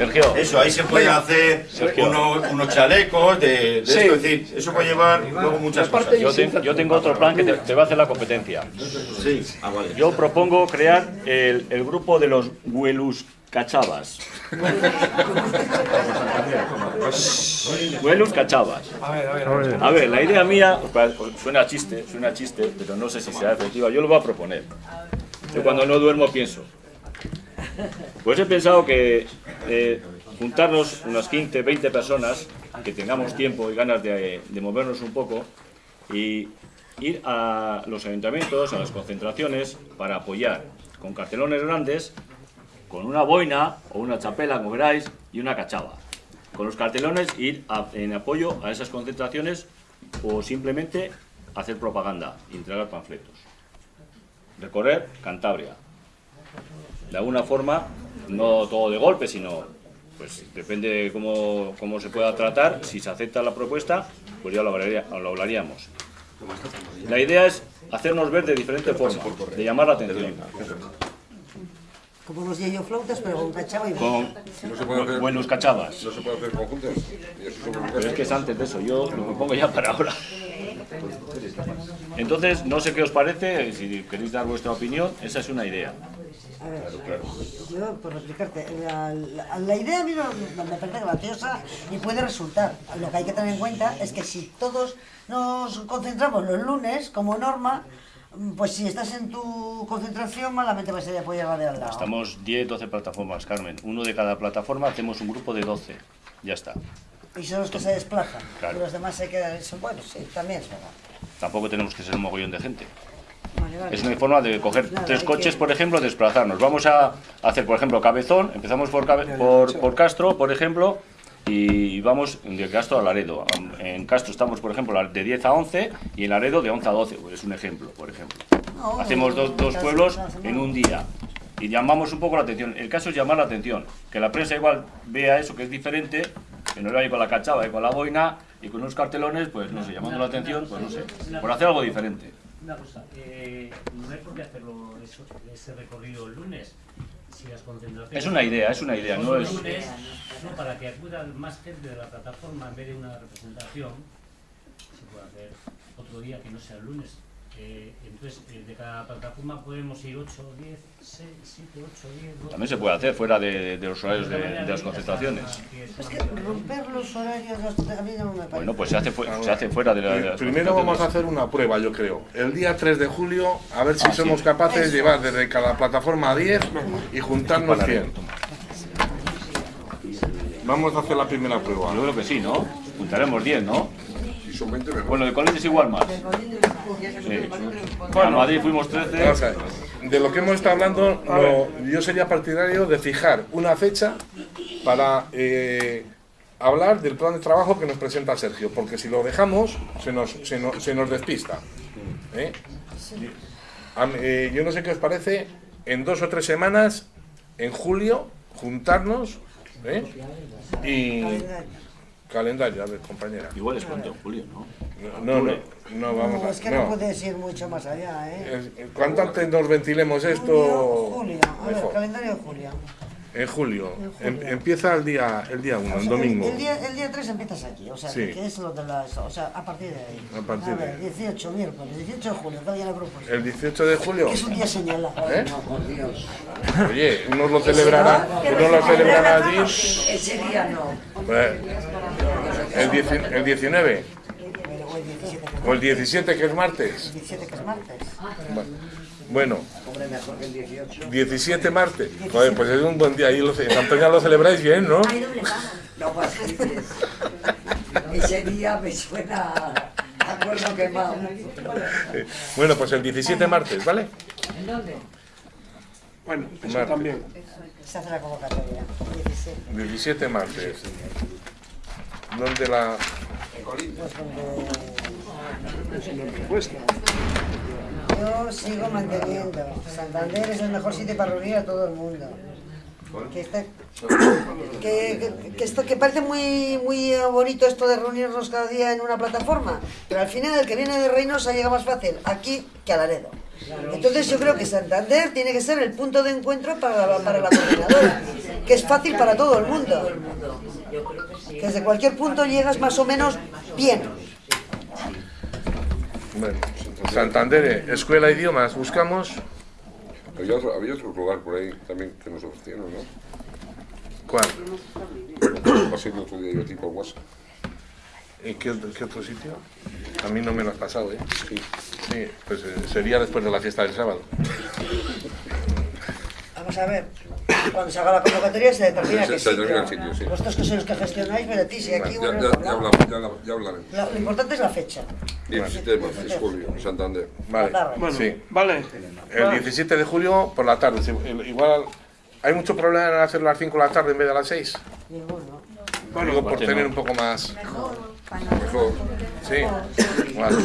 Sergio. Eso, ahí se puede hacer unos chalecos de, de Sí. esto, es decir, eso puede llevar luego muchas cosas. Yo, ten- yo tengo otro plan que te, te va a hacer la competencia. Sí, ah, vale. Yo propongo crear el, el grupo de los Huelus Cachavas. Huelus Cachavas. A ver, a ver, a ver. A ver, la idea mía, suena chiste, suena chiste, pero no sé si será efectiva. Yo lo voy a proponer. Yo cuando no duermo pienso. Pues he pensado que eh, juntarnos unas 15, 20 personas, que tengamos tiempo y ganas de, movernos un poco, y ir a los ayuntamientos, a las concentraciones, para apoyar con cartelones grandes, con una boina o una chapela, como queráis, y una cachava. Con los cartelones ir en apoyo a esas concentraciones o simplemente hacer propaganda entregar panfletos. Recorrer Cantabria. De alguna forma, no todo de golpe, sino, pues depende de cómo, cómo se pueda tratar. Si se acepta la propuesta, pues ya lo, hablaría- lo hablaríamos. La idea es hacernos ver de diferente forma, de llamar la atención. Como los flautas, pero con cachava y Con No se puede hacer- buenos cachavas. No se puede hacer conjuntos. Pero es que es antes de eso, yo lo propongo ya para ahora. Entonces, no sé qué os parece, si queréis dar vuestra opinión, esa es una idea. A ver, yo por explicarte, la, la- la idea a mí no- me parece graciosa y puede resultar. Lo que hay que tener en cuenta es que si todos nos concentramos los lunes como norma, pues si estás en tu concentración malamente vas a apoyar la de al lado. Estamos 10, 12 plataformas, Carmen. Uno de cada plataforma, hacemos un grupo de 12. Ya está. Y son los que se desplazan. Claro. Y los demás se quedan. Bueno, sí, también es verdad. Tampoco tenemos que ser un mogollón de gente. Vale, vale. Es una forma de coger Nada, tres hay coches, que- por ejemplo, desplazarnos. Vamos a hacer, por ejemplo, Cabezón, empezamos por, Cabe- por, por Castro, por ejemplo, y vamos de Castro a Laredo. En Castro estamos, por ejemplo, de 10 a 11 y en Laredo de 11 a 12. Es un ejemplo, por ejemplo. No, Hacemos dos, dos pueblos en un día y llamamos un poco la atención. El caso es llamar la atención, que la prensa igual vea eso que es diferente, que no lo vaya con la cachava y con la boina y con unos cartelones, pues no sé, llamando la atención, pues no sé, por hacer algo diferente. Una cosa, eh, no hay por qué hacerlo eso, ese recorrido el lunes. Si las concentraciones Es una idea, es una idea, no es- lunes, no, para que acudan más gente de la plataforma en vez de una representación, se puede hacer otro día que no sea el lunes. Eh, entonces, eh, de cada plataforma podemos ir 8, 10, 6, 7, 8, 10, 12. También se puede hacer fuera de, de los horarios de, de las concentraciones. Es que romper los horarios a mí no me parece. Bueno, pues se hace, fu- se hace fuera de, la- de las Primero vamos a hacer una prueba, yo creo. El día 3 de julio, a ver si somos capaces de llevar desde cada plataforma 10 y juntarnos 100. Vamos a hacer la primera prueba. Yo creo que sí, ¿no? Juntaremos 10, ¿no? Si son 20 mejor. Bueno, de Colines igual más. Sí. Bueno, a Madrid fuimos 13. Vamos a ver. De lo que hemos estado hablando, no, yo sería partidario de fijar una fecha para eh, hablar del plan de trabajo que nos presenta Sergio, porque si lo dejamos, se nos, se nos, se nos despista. ¿eh? A eh, yo no sé qué os parece, en dos o tres semanas, en julio, juntarnos ¿eh? y... Calendario, a ver, compañera. Igual es pronto, Julio, ¿no? No, no, no, vamos No, a... es que no. no puedes ir mucho más allá, ¿eh? Cuanto antes nos ventilemos esto, Julio, a ver, calendario de julio. En julio. En julio. Em- empieza el día el día 1, O el sea, domingo. El, día, el día 3 empiezas aquí, o sea, Sí. que es lo de las. O sea, a partir de ahí. A partir de ver, 18, miércoles, 18 de julio, cada día la propuesta. El 18 de julio. Es un día señalado. ¿Eh? Oye, unos lo celebrarán, unos lo celebrarán allí. Ese día no. pues, el, dieci- el 19 O el 17, o el 17 que es martes. el 17 que es martes. Bueno, Bueno, Hombre, mejor que el 18. 17 martes. Joder, pues es un buen día. Ahí lo, en Antoña lo celebráis bien, ¿no? No fastidies. Ese día me suena a cuerno quemado. Eh, Bueno, pues el 17 martes, ¿vale? ¿En dónde? Bueno, eso Martes. también. Se hace la convocatoria. 17. 17 martes. ¿Dónde la...? Propuesta. Yo sigo manteniendo. Santander es el mejor sitio para reunir a todo el mundo. Que, está- que, que- que esto, que parece muy, muy bonito esto de reunirnos cada día en una plataforma, pero al final el que viene de Reynosa llega más fácil aquí que a Laredo. Entonces yo creo que Santander tiene que ser el punto de encuentro para la, para la coordinadora, que es fácil para todo el mundo. Que desde cualquier punto llegas más o menos bien. Bueno, Santander, eh, Escuela de Idiomas, buscamos... Había otro, había otro lugar por ahí también que nos ofrecieron, ¿no? ¿Cuál? Pasé otro día yo tipo WhatsApp. ¿En qué, qué otro sitio? A mí no me lo has pasado, ¿eh? Sí. Sí, pues eh, sería después de la fiesta del sábado. Vamos a ver, cuando se haga la convocatoria se determina Se- qué se determina sitio. el sitio, sí. Vosotros que sois los que gestionáis, pero ti, si aquí Ya, bueno, ya, hablamos. ya hablamos, ya, habla- ya hablaremos. Lo, lo importante es la fecha. 17 de marzo, es julio, en Santander. Vale, Bueno, sí. Vale. El 17 de julio por la tarde. Igual hay mucho problema en hacerlo a las 5 de la tarde en vez de a las 6. Ninguno. Bueno, Digo por tener un poco más. Mejor. Sí, vale,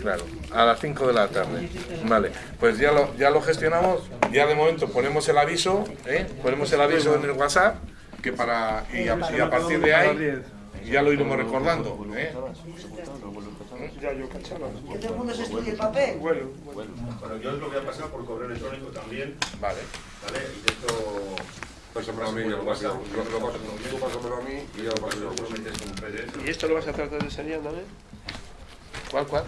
Claro. A las 5 de la tarde. Vale, pues ya lo, ya lo gestionamos. Ya de momento ponemos el aviso, ¿eh? ponemos el aviso en el WhatsApp, que para y a, y a partir de ahí ya lo iremos recordando. ¿eh? Ya yo cachaba. Que todo el mundo se estudie el papel. Bueno, Bueno, yo os lo voy a pasar por correo electrónico también. Vale. ¿Vale? Y esto. Pásamelo a mí, ya lo paso. Lo, lo paso. Tú pásamelo a mí y ya lo paso yo. ¿Y esto lo vas a tratar de enseñar también? ¿Cuál, cuál?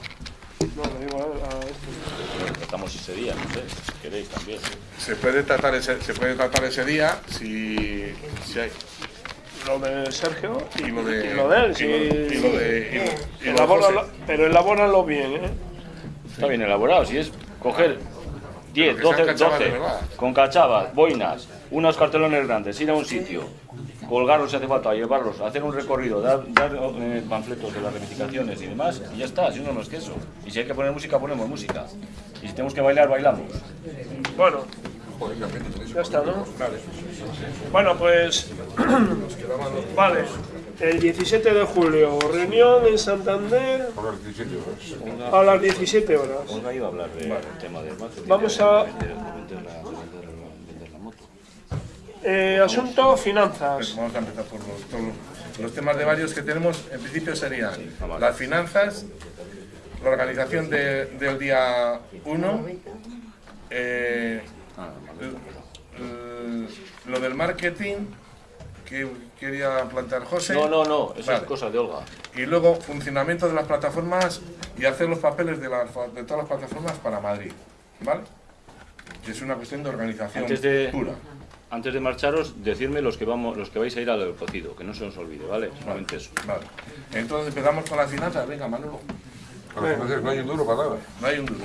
No, lo digo a, a esto. Tratamos ese día, no sé, si queréis también. Se puede tratar ese, se puede tratar ese día si, si hay. Lo de Sergio y, lo de- y lo de él, y sí. lo- y lo de- y lo- y lo Elabóralo, pero elabóralo bien, ¿eh? Está bien elaborado, si es coger 10, Pero que 12, sean cachavas de 12, verdad. con cachavas, boinas, unos cartelones grandes, ir a un sitio, colgarlos si hace falta, llevarlos, hacer un recorrido, dar, dar, eh, panfletos de las reivindicaciones y demás, y ya está, si no, no es que eso. Y si hay que poner música, ponemos música. Y si tenemos que bailar, bailamos. Bueno, ya está, ¿no? Bueno, pues. vale. El 17 de julio, reunión en Santander A las 17 horas. a las 17 horas. Olga iba a hablar del tema del marketing, Vamos a- vender, de vender la, de vender la- vender la moto. Eh, asunto finanzas. Pues Vamos a empezar por los, todos los- temas de varios que tenemos. En principio serían las finanzas, la organización de- del día 1, eh, l- lo del marketing que quería plantear José. No, no, no, eso Vale. es cosa de Olga. Y luego funcionamiento de las plataformas y hacer los papeles de, las, de todas las plataformas para Madrid. ¿Vale? Es una cuestión de organización Antes de, pura. antes de marcharos, decirme los que vamos, los que vais a ir al cocido, que no se os olvide, ¿vale? Solamente eso. Vale. Entonces empezamos con las finanzas. Venga, Manolo. A ver, no hay un duro para nada. No hay un duro.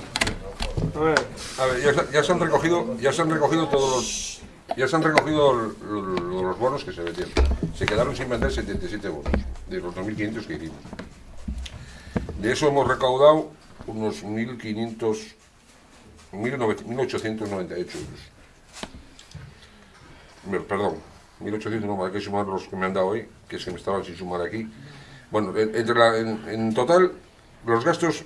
A ver. Ya, ya se han recogido, ya se han recogido todos los, ya se han recogido los bonos que se vendieron. Se quedaron sin vender 77 bonos de los 2.500 que hicimos. De eso hemos recaudado unos 1.500, 1.900 1.898 euros. Perdón, 1.800 no, hay que sumar los que me han dado hoy, que que me estaban sin sumar aquí. Bueno, en, entre en total, los gastos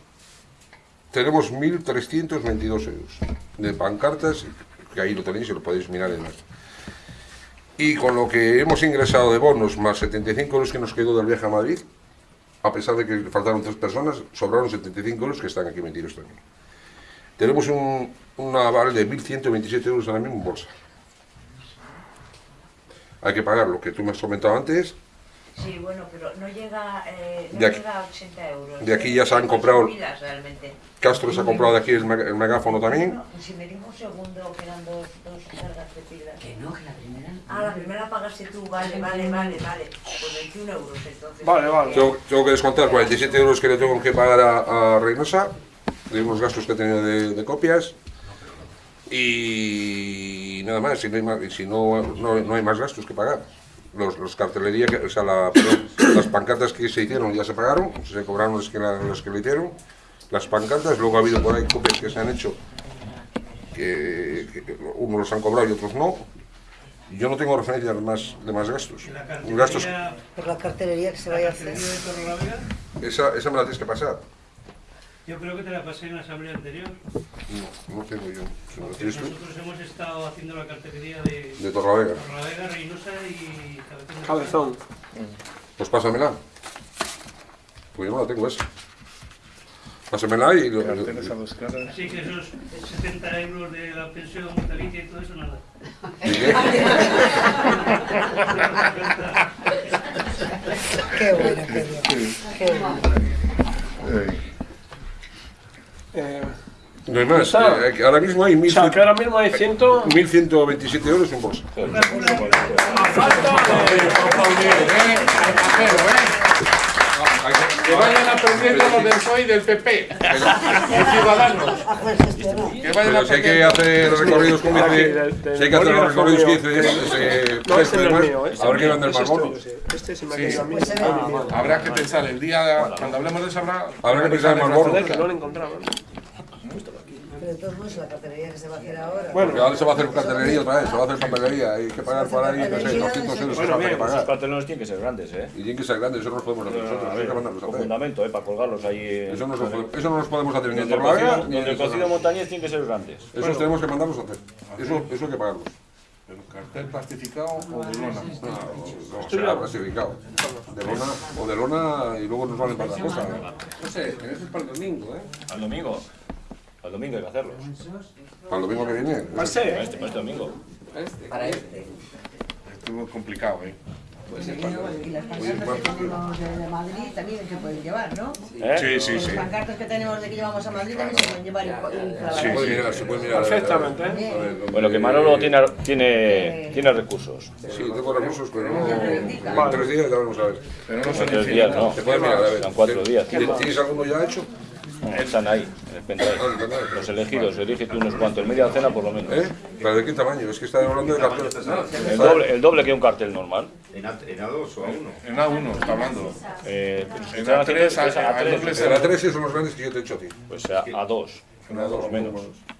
tenemos 1.322 euros de pancartas, que ahí lo tenéis y lo podéis mirar en el... Y con lo que hemos ingresado de bonos, más 75 euros que nos quedó del viaje a Madrid, a pesar de que faltaron tres personas, sobraron 75 euros que están aquí metidos también. Tenemos un, un aval de 1.127 euros ahora mismo en bolsa. Hay que pagar lo que tú me has comentado antes, Sí, bueno, pero no llega, eh, no De aquí- llega a 80 euros. de aquí ¿eh? ya se han comprado- realmente. Castro se ha comprado de aquí el, el megáfono también. No, si me dijo un segundo que eran dos, dos cargas de pilas. Que no, que la primera. Ah, la primera pagaste tú, vale, vale, vale, vale. Pues 21 euros entonces. Vale, vale. Tengo, tengo que descontar 47 euros que le tengo que pagar a, a Reynosa de unos gastos que tenía de, de copias y nada más, si no hay, más, si no, no, no hay más gastos que pagar. Los, los cartelería, que- o sea, la- perdón, las pancartas que se hicieron ya se pagaron, se cobraron las que, la- las que le hicieron, las pancartas, luego ha habido por ahí copias que se han hecho que, que unos los han cobrado y otros no. Yo no tengo referencia de más, de más gastos. gastos Por la cartelería que se vaya a hacer. esa, esa me la tienes que pasar. Yo creo que te la pasé en la asamblea anterior. No, no tengo yo. Porque nosotros hemos estado haciendo la cartelería de, De Torlavega. Torlavega, Reynosa y Cabezón. Cabezón. Pues pásamela. Pues yo no la tengo esa. Pásamela y... lo- lo- Así que esos 70 euros de la pensión vitalicia y todo eso, nada. Qué bueno, qué bien. Qué bueno. Eh, No hay más. Eh, que ahora mismo hay o sea, que ahora mismo hay ciento... 1.127 euros en bolsa. Que vayan aprendiendo los del PSOE y del PP. Y Ciudadanos. Que vayan Pero si hay que hacer recorridos del- del si hay que hacer los recorridos que mío. dice ese No, texto este y no es demás, mío, este van del ese más bonos. Este se me ha caído a mí. Pues Ah, Habrá que pensar el día, cuando hablemos de eso, habrá, Habrá que pensar en más bonos. Que no lo encontraba. Pero entonces la cartelería que se va a hacer ahora. Porque ahora se va a hacer cartelería otra vez, se va a hacer papelería, hay que pagar por ahí, no sé, 200 euros Bueno, hay bien, que esos pagar. cartelones tienen que ser grandes, ¿eh? Y tienen que ser grandes, eso no los podemos hacer nosotros, A hay que mandarlos a hacer. fundamento, ¿eh? Para colgarlos ahí. Eso no, puede- eso no los podemos hacer ni en Torlavega cocido- ni en el cocido montañés tiene que ser grandes. Esos tenemos que mandarlos a hacer. Eso, eso hay que pagarlos. ¿Pero cartel plastificado o de lona? No, o sea, clasificado. De lona, o de lona y luego nos valen para otra cosa. No sé, pero eso es para el domingo, ¿eh? Al domingo. Al domingo hay que hacerlos. Para el domingo que viene. Va a ser, ¿eh? Para este, para este domingo. Para este. Estuvo complicado, ¿eh? Pues Y las pancartas que tenemos de, de Madrid también se pueden llevar, ¿no? ¿Eh? Sí, sí, sí. Las pancartas que tenemos de que llevamos a Madrid también se pueden llevar inflamadas. Se puede mirar, se puede mirar. Perfectamente. A ver, donde- Bueno, que Manolo tiene, tiene, tiene recursos. Sí, tengo recursos, pero no. En tres días ya vamos a ver. Pero no En son tres días, no. Se puede mirar, a ver. Son cuatro días. ¿Tienes alguno ya hecho? Están ahí, en el pendrive. Ah. Los elegidos, elige tú unos cuantos. Media docena por lo menos. ¿Eh? ¿Pero de qué tamaño? Es que está hablando de carteles. El doble, el doble que un cartel normal. ¿En, A, en A2 o A1? En A1 está hablando. Eh, En están haciendo- A3, es A3, A2 pues, Pero a tres son los grandes que yo te he hecho a ti. Pues a, a dos, En a por dos, lo menos.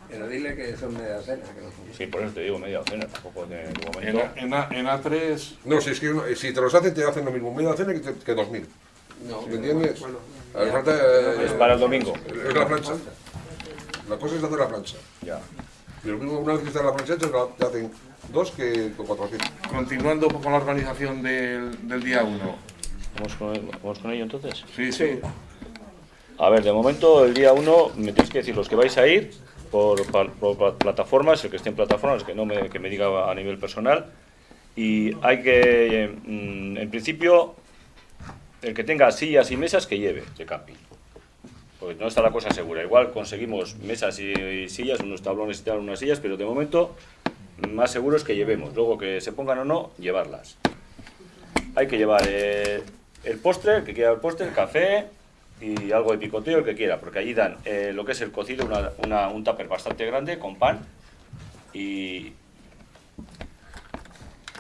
Pero dile que son media cena, que no son. Sí, por eso te digo media docena, tampoco de En, momento. A- en, A- en A3, No, si es que uno- si te los hacen, te hacen lo mismo media cena que, te- que dos mil. No, ¿Me entiendes? Hace falta, eh, Es para el domingo. Es la plancha. La cosa es hacer la plancha. Ya. Y lo mismo una vez que está la plancha te hacen dos que con 400. continuando con la organización del, del día 1. ¿Vamos con, ¿Vamos con ello entonces? Sí, sí. A ver, de momento el día 1 me tenéis que decir los que vais a ir por, plataformas, el que esté en plataformas, el que no me, que me diga a nivel personal. Y hay que, mm, en principio, el que tenga sillas y mesas que lleve de camping. Porque no está la cosa segura. Igual conseguimos mesas y, sillas, unos tablones y tal, unas sillas, pero de momento más seguro es que llevemos. Luego que se pongan o no, llevarlas. Hay que llevar eh, el postre, el que quiera el postre, el café y algo de picoteo, el que quiera, porque allí dan eh, lo que es el cocido, una, un tupper bastante grande con pan y,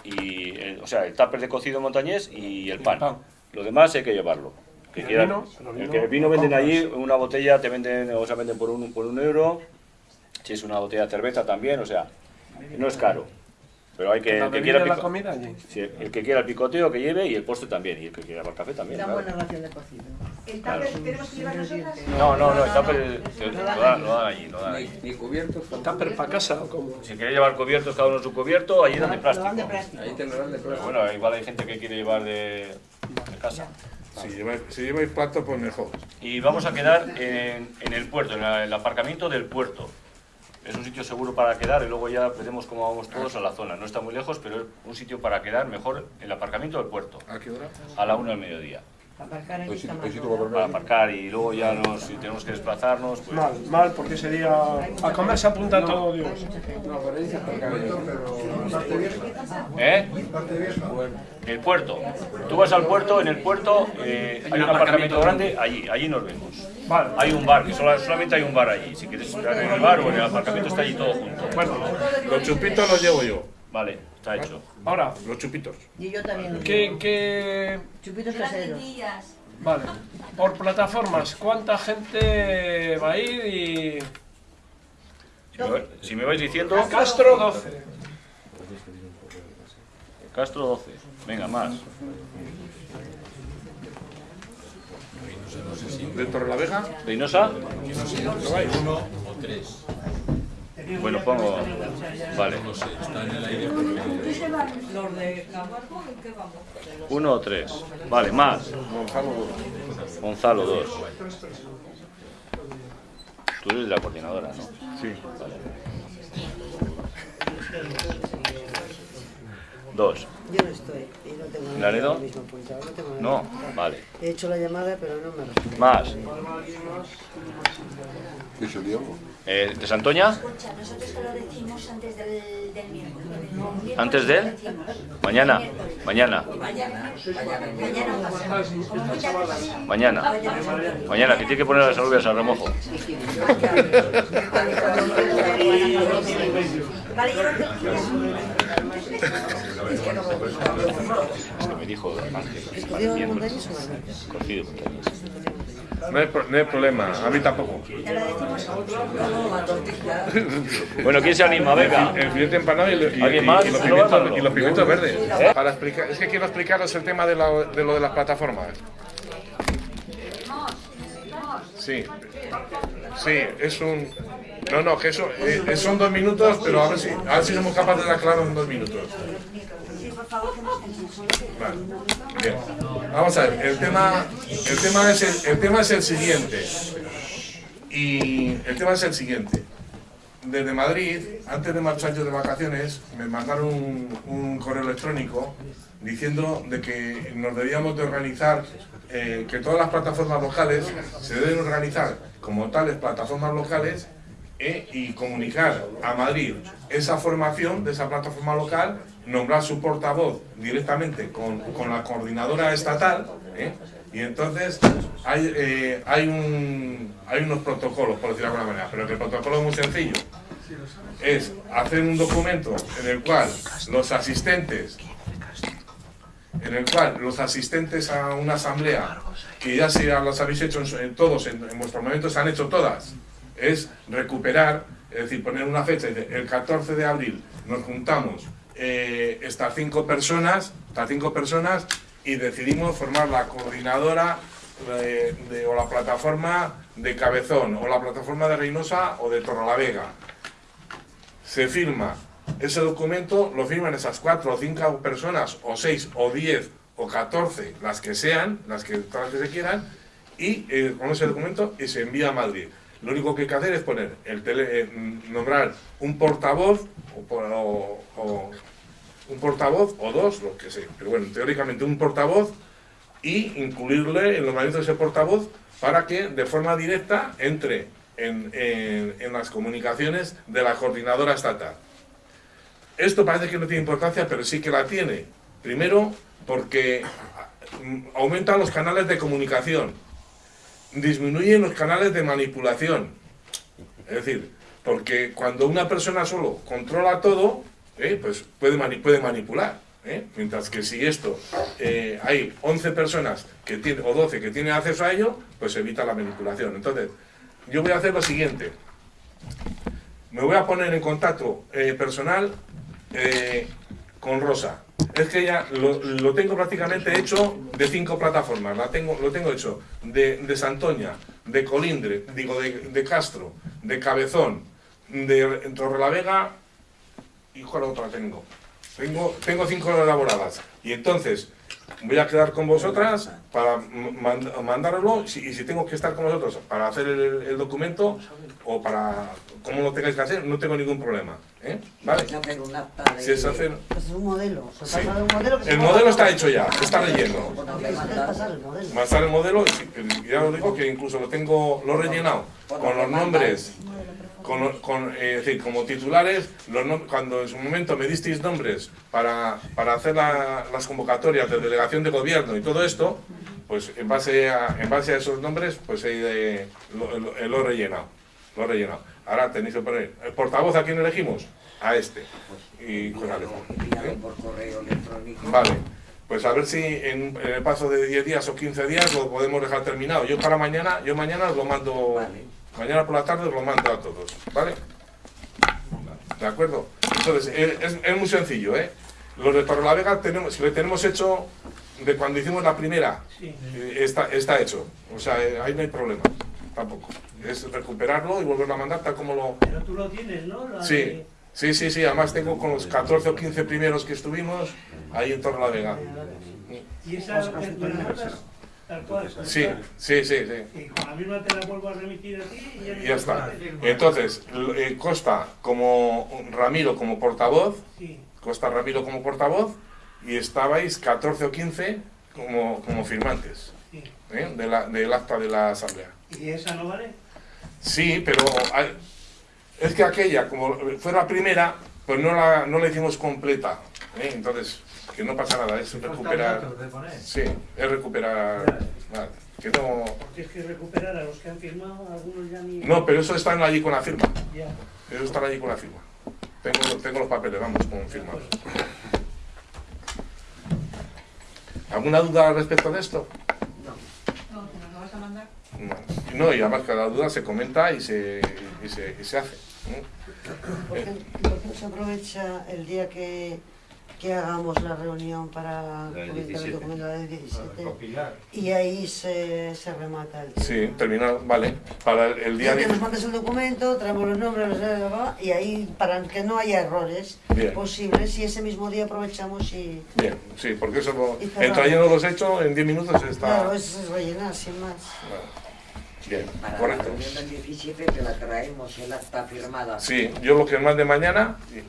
el- o sea, el tupper de cocido montañés y el pan. Lo demás hay que llevarlo. Que ¿Y el quieran- vino? Pero el el vino que el vino venden compras. allí, una botella te venden, o sea, venden por un, por un euro, si es una botella de cerveza también, o sea, no es caro. Pero hay que, ¿La el que quiera la pico- comida allí? sí, el que quiera el picoteo que lleve y el postre también, y el que quiera el café también. Una claro. buena ración de cocido. ¿El Claro. tupper tenemos que llevar nosotras? No, no, no, el tupper lo dan, lo dan allí, lo dan allí. Ni, ni cubiertos. ¿Tupper para casa o cómo? Si queréis llevar cubiertos, cada uno su cubierto, allí dan de plástico. Ahí te lo dan de Pero plástico. bueno, igual hay gente que quiere llevar de, de casa. Si lleváis, si lleváis plato, pues mejor. Y vamos a quedar en, en el puerto, en la- el aparcamiento del puerto. Es un sitio seguro para quedar y luego ya veremos cómo vamos todos a la zona. No está muy lejos, pero es un sitio para quedar mejor el aparcamiento del puerto. ¿A qué hora? A la una del mediodía. Aparcar hay sitio para aparcar. Y luego ya nos, si tenemos que desplazarnos, pues... Mal, mal, porque sería. A comer se apunta todo Dios. No, pero dice aparcar. ¿Eh? Parte vieja. El puerto. Tú vas al puerto, en el puerto eh, hay un aparcamiento grande, allí, allí nos vemos. Hay un bar, que sola- solamente hay un bar allí. Si quieres entrar en el bar o en el aparcamiento está allí todo junto. Bueno, los chupitos los llevo yo. Vale, está hecho. Ahora, Los chupitos. Y yo también. ¿qué, qué... Chupitos caseros. Vale. Por plataformas, ¿cuánta gente va a ir y. Si me, vais- si me vais diciendo... Castro 12. Castro 12. Venga, más. ¿De Torrelavega? ¿Reynosa? No vais. Uno o tres. Bueno, pongo... Vale. Uno o tres. Vale, más. Gonzalo 2. Tú eres de la coordinadora, ¿no? Sí. Dos. Yo no estoy. Y no tengo No, tengo nada No, apuntado. vale. He hecho la llamada, pero no me responde. Más. ¿Qué es el diablo? Eh, ¿De Santoña? Escucha, nosotros te lo decimos antes del, del miércoles. Miércoles ¿Antes de? Mañana. Mañana. Mañana. Mañana. Mañana. Mañana, que tiene que poner las alubias al remojo. Es que me dijo Ángel. ¿Escogido de No hay, no hay problema, a mí tampoco. Bueno, ¿quién se anima? Venga. El filete empanado y, y- ¿Alguien y- más? y los ¿No pimientos, los pimientos verdes. ¿Eh? Para explicar, es que quiero explicaros el tema de, la- de lo de las plataformas. Sí. Sí, es un... No, no, que eso eh, son dos minutos, pero a ver si, a ver si somos capaces de aclararlo en dos minutos. Vale. Bien. Vamos a ver, el tema, el tema es el, el tema es el siguiente. Y el tema es el siguiente. Desde Madrid, antes de marchar yo de vacaciones, me mandaron un, un correo electrónico diciendo de que nos debíamos de organizar, eh, que todas las plataformas locales se deben organizar como tales plataformas locales eh, y comunicar a Madrid esa formación de esa plataforma local, nombrar su portavoz directamente con, con la coordinadora estatal, eh, y entonces hay, eh, hay, un, hay unos protocolos, por decirlo de alguna manera, pero el protocolo es muy sencillo. Es hacer un documento en el cual los asistentes en el cual los asistentes a una asamblea, que ya se las habéis hecho en, todos, en, en vuestros momentos se han hecho todas, es recuperar, es decir, poner una fecha, el 14 de abril nos juntamos eh, estas cinco personas, estas cinco personas, y decidimos formar la coordinadora de- o la plataforma de Cabezón, o la plataforma de Reynosa o de Torrelavega. Se firma ese documento, lo firman esas cuatro o cinco personas, o seis, o diez, o catorce, las que sean, las que, todas las que se quieran, y eh, con ese documento y se envía a Madrid. Lo único que hay que hacer es poner el tele, eh, nombrar un portavoz o, por- o- o un portavoz o dos, lo que sé, pero bueno, teóricamente un portavoz y incluirle el nombramiento de ese portavoz para que de forma directa entre en, en- en las comunicaciones de la coordinadora estatal. Esto parece que no tiene importancia, pero sí que la tiene. Primero, porque mm, aumentan los canales de comunicación, disminuyen los canales de manipulación. Es decir, porque cuando una persona solo controla todo, eh, pues puede, mani- puede manipular. ¿eh? Mientras que si esto eh, hay 11 personas que tienen, o 12 que tienen acceso a ello, pues evita la manipulación. Entonces, yo voy a hacer lo siguiente. Me voy a poner en contacto personal con Rosa. Es que ya lo, lo tengo prácticamente hecho de cinco plataformas. La tengo, lo tengo hecho de, de Santoña, de Colindre, digo, de, de Castro, de Cabezón, de Torrelavega y cuál otra tengo. Tengo, tengo cinco elaboradas. Y entonces, voy a quedar con vosotras para mand- mandarlo y si tengo que estar con vosotros para hacer el, el documento o para como lo tengáis que hacer, no tengo ningún problema. ¿eh? ¿Vale? Si es hacer... Pues es un modelo. Se Sí. pasa de un modelo que se El modelo está hecho ya, está relleno. Es pasar el modelo. Ya os digo que incluso lo tengo, lo he rellenado con los nombres, con, con, eh, es decir, como titulares, los nom- cuando en su momento me disteis nombres para, para hacer la- las convocatorias de delegación de gobierno y todo esto, pues en base a, en base a esos nombres, pues he, lo, lo- lo he rellenado, lo he rellenado. Ahora tenéis que poner, ¿el portavoz a quién elegimos? A este. Y la letra. ¿eh? por correo electrónico. Vale, pues a ver si en, en el paso de 10 días o 15 días lo podemos dejar terminado. Yo para mañana, yo mañana os lo mando, mañana por la tarde os lo mando a todos, ¿vale? ¿De acuerdo? Entonces, eh, es, es muy sencillo, ¿eh? Los de Torrelavega tenemos, si lo tenemos hecho de cuando hicimos la primera, eh, está, está hecho. O sea, eh, ahí no hay problema, tampoco. Es recuperarlo y volverlo a mandar tal como lo... Pero tú lo tienes, ¿no? La Sí, de- sí, sí, sí, además tengo con los 14 o 15 primeros que estuvimos ahí en Torrelavega. Y esa que tú la mandas tal cual. Sí, sí, sí, sí. Y con la misma te la vuelvo a remitir a ti y ya, Y ya está. Entonces, eh, consta como Ramiro como portavoz, Sí. consta Ramiro como portavoz, y estabais 14 o 15 como, como firmantes. ¿eh? de la- del acta de la asamblea. ¿Y esa no vale? Sí, pero hay- es que aquella, como fue la primera, pues no la, no la hicimos completa. ¿eh? Entonces, que no pasa nada, es recuperar. Sí, es recuperar. que no. Porque es que recuperar a los que han firmado, algunos ya ni... No, pero eso están allí con la firma. Ya. Eso están allí con la firma. Tengo, tengo los papeles, vamos, con firma. ¿Alguna duda al respecto de esto? No, ¿nos lo vas a mandar? No. No, y además cada duda se comenta y se, y se, y se hace. ¿eh? ¿Por qué, por qué no se aprovecha el día que, que hagamos la reunión para comentar el 17. documento del 17? Compilar. Y ahí se, se remata el Sí, terminado, vale. Para el, el día que 10. nos mandes el documento, traemos los nombres, los- y ahí para que no haya errores Bien. posibles, y ese mismo día aprovechamos y... Bien, sí, porque eso, lo- el trayendo los hechos en 10 minutos está. Claro, eso es rellenar, sin más. Bien, Para la reunión del 17 te la traemos el acta firmada. Sí, yo lo que mande mañana. y-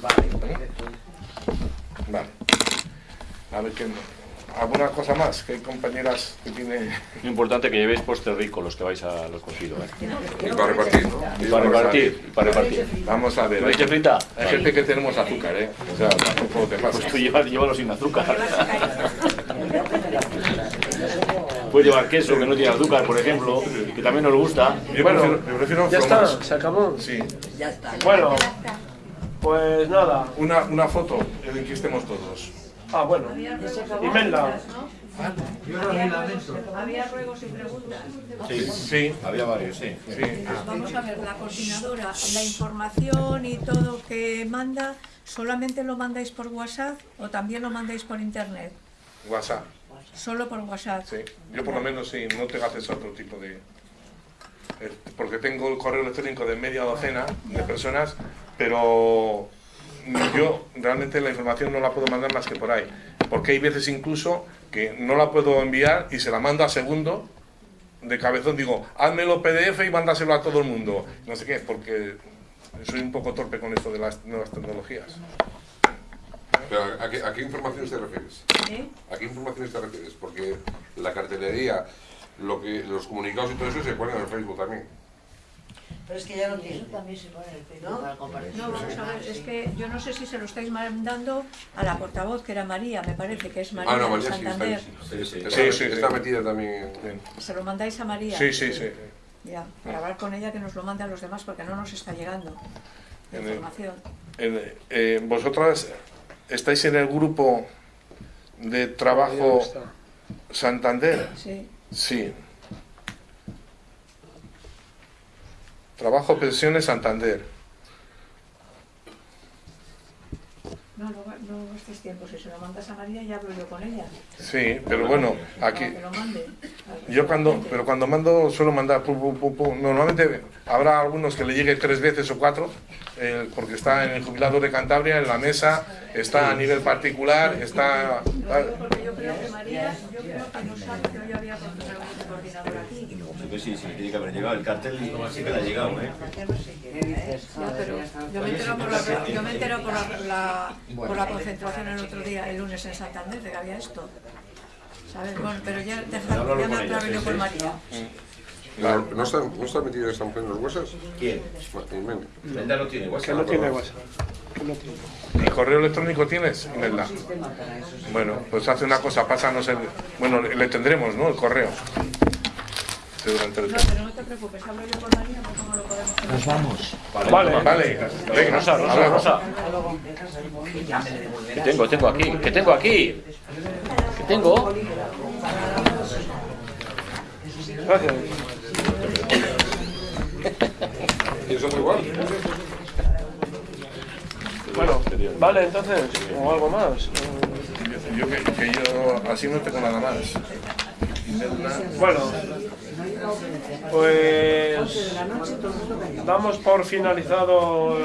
Vale, perfecto. Vale. A ver qué. ¿Alguna cosa más? Que hay compañeras que tienen. Lo importante que llevéis postre rico los que vais a los cogidos. ¿eh? Y para repartir, ¿no? Y para repartir, y para repartir. Vamos a ver. ¿Leche hay- frita? Hay gente que tenemos azúcar, ¿eh? O sea, tampoco te pasa. Pues tú llevas, llévalo sin azúcar. Puedes llevar queso que no tiene azúcar, por ejemplo, que también nos gusta. Yo prefiero, yo prefiero Ya está, se acabó. Sí. Ya está. Bueno, pues nada. Una, una foto en que estemos todos. Ah, bueno. Imelda. Yo no Había ruegos, lamento. había ruegos y preguntas. Sí, Sí. había varios, sí. Sí. Vamos a ver, la coordinadora, la información y todo que manda, ¿solamente lo mandáis por WhatsApp o también lo mandáis por internet? WhatsApp. Solo por WhatsApp. Sí. Yo por lo menos sí, no tengo acceso a otro tipo de... eh, Porque tengo el correo electrónico de media docena de personas, pero yo realmente la información no la puedo mandar más que por ahí. Porque hay veces incluso que no la puedo enviar y se la mando a segundo de cabezón. Digo, házmelo PDF y mándaselo a todo el mundo. No sé qué, porque soy un poco torpe con esto de las nuevas tecnologías. Pero ¿a, qué, a qué informaciones te refieres? ¿Eh? ¿A qué informaciones te refieres? Porque la cartelería, lo que, los comunicados y todo eso se ponen en el Facebook también. Pero es que ya lo tiene. también se pone en el Facebook ¿No? para compartir. No, vamos a ver, es que yo no sé si se lo estáis mandando a la portavoz, que era María, me parece que es María Ah, no, de María sí está, Santander. sí, sí. Sí, Está, sí, está metida también. Se lo mandáis a María. Sí, sí, sí. Ya, para hablar con ella que nos lo mande a los demás porque no nos está llegando la En el- información. En- eh, vosotras estáis en el grupo de trabajo Santander. Sí. Sí. Trabajo Pensiones Santander. No, no, no gastes tiempo. Si se lo mandas a María, ya hablo yo con ella. Sí, pero bueno, aquí que lo mande. Yo cuando, pero cuando mando suelo mandar, pu, pu, pu, pu. normalmente habrá algunos que le llegue tres veces o cuatro, eh, porque está en el jubilado de Cantabria, en la mesa, está a nivel particular, está... Porque yo creo que María, yo creo que no sabe que hoy había coordinador aquí. Pues sí, sí, tiene que haber llegado. El cartel sí que le ha llegado, ¿eh? Pero yo me entero por la, yo me entero por la, la- por la concentración el otro día, el lunes en Santander, de que había esto. ¿Sabes? Bueno, pero ya, deja, Háblalo ya me sí. María. ¿No está, no está metido en en los huesos? ¿Quién? Imelda. Imelda no tiene WhatsApp. Que no tiene no tiene. ¿Y correo electrónico tienes, Imelda? Bueno, pues hace una cosa, pásanos el... Bueno, le tendremos, ¿no? El correo. Sí, durante el- No, pero no te preocupes, hablo yo con María, porque cómo lo podemos hacer. Nos vamos. Vale, vale. Venga, Rosa, Rosa. Rosa. ¿Qué tengo? tengo aquí? ¿Qué tengo aquí? ¿Qué tengo? Gracias. ¿Y eso igual? Bueno, vale, entonces, o algo más. Yo que, que yo así no tengo nada más. Bueno, pues damos por finalizado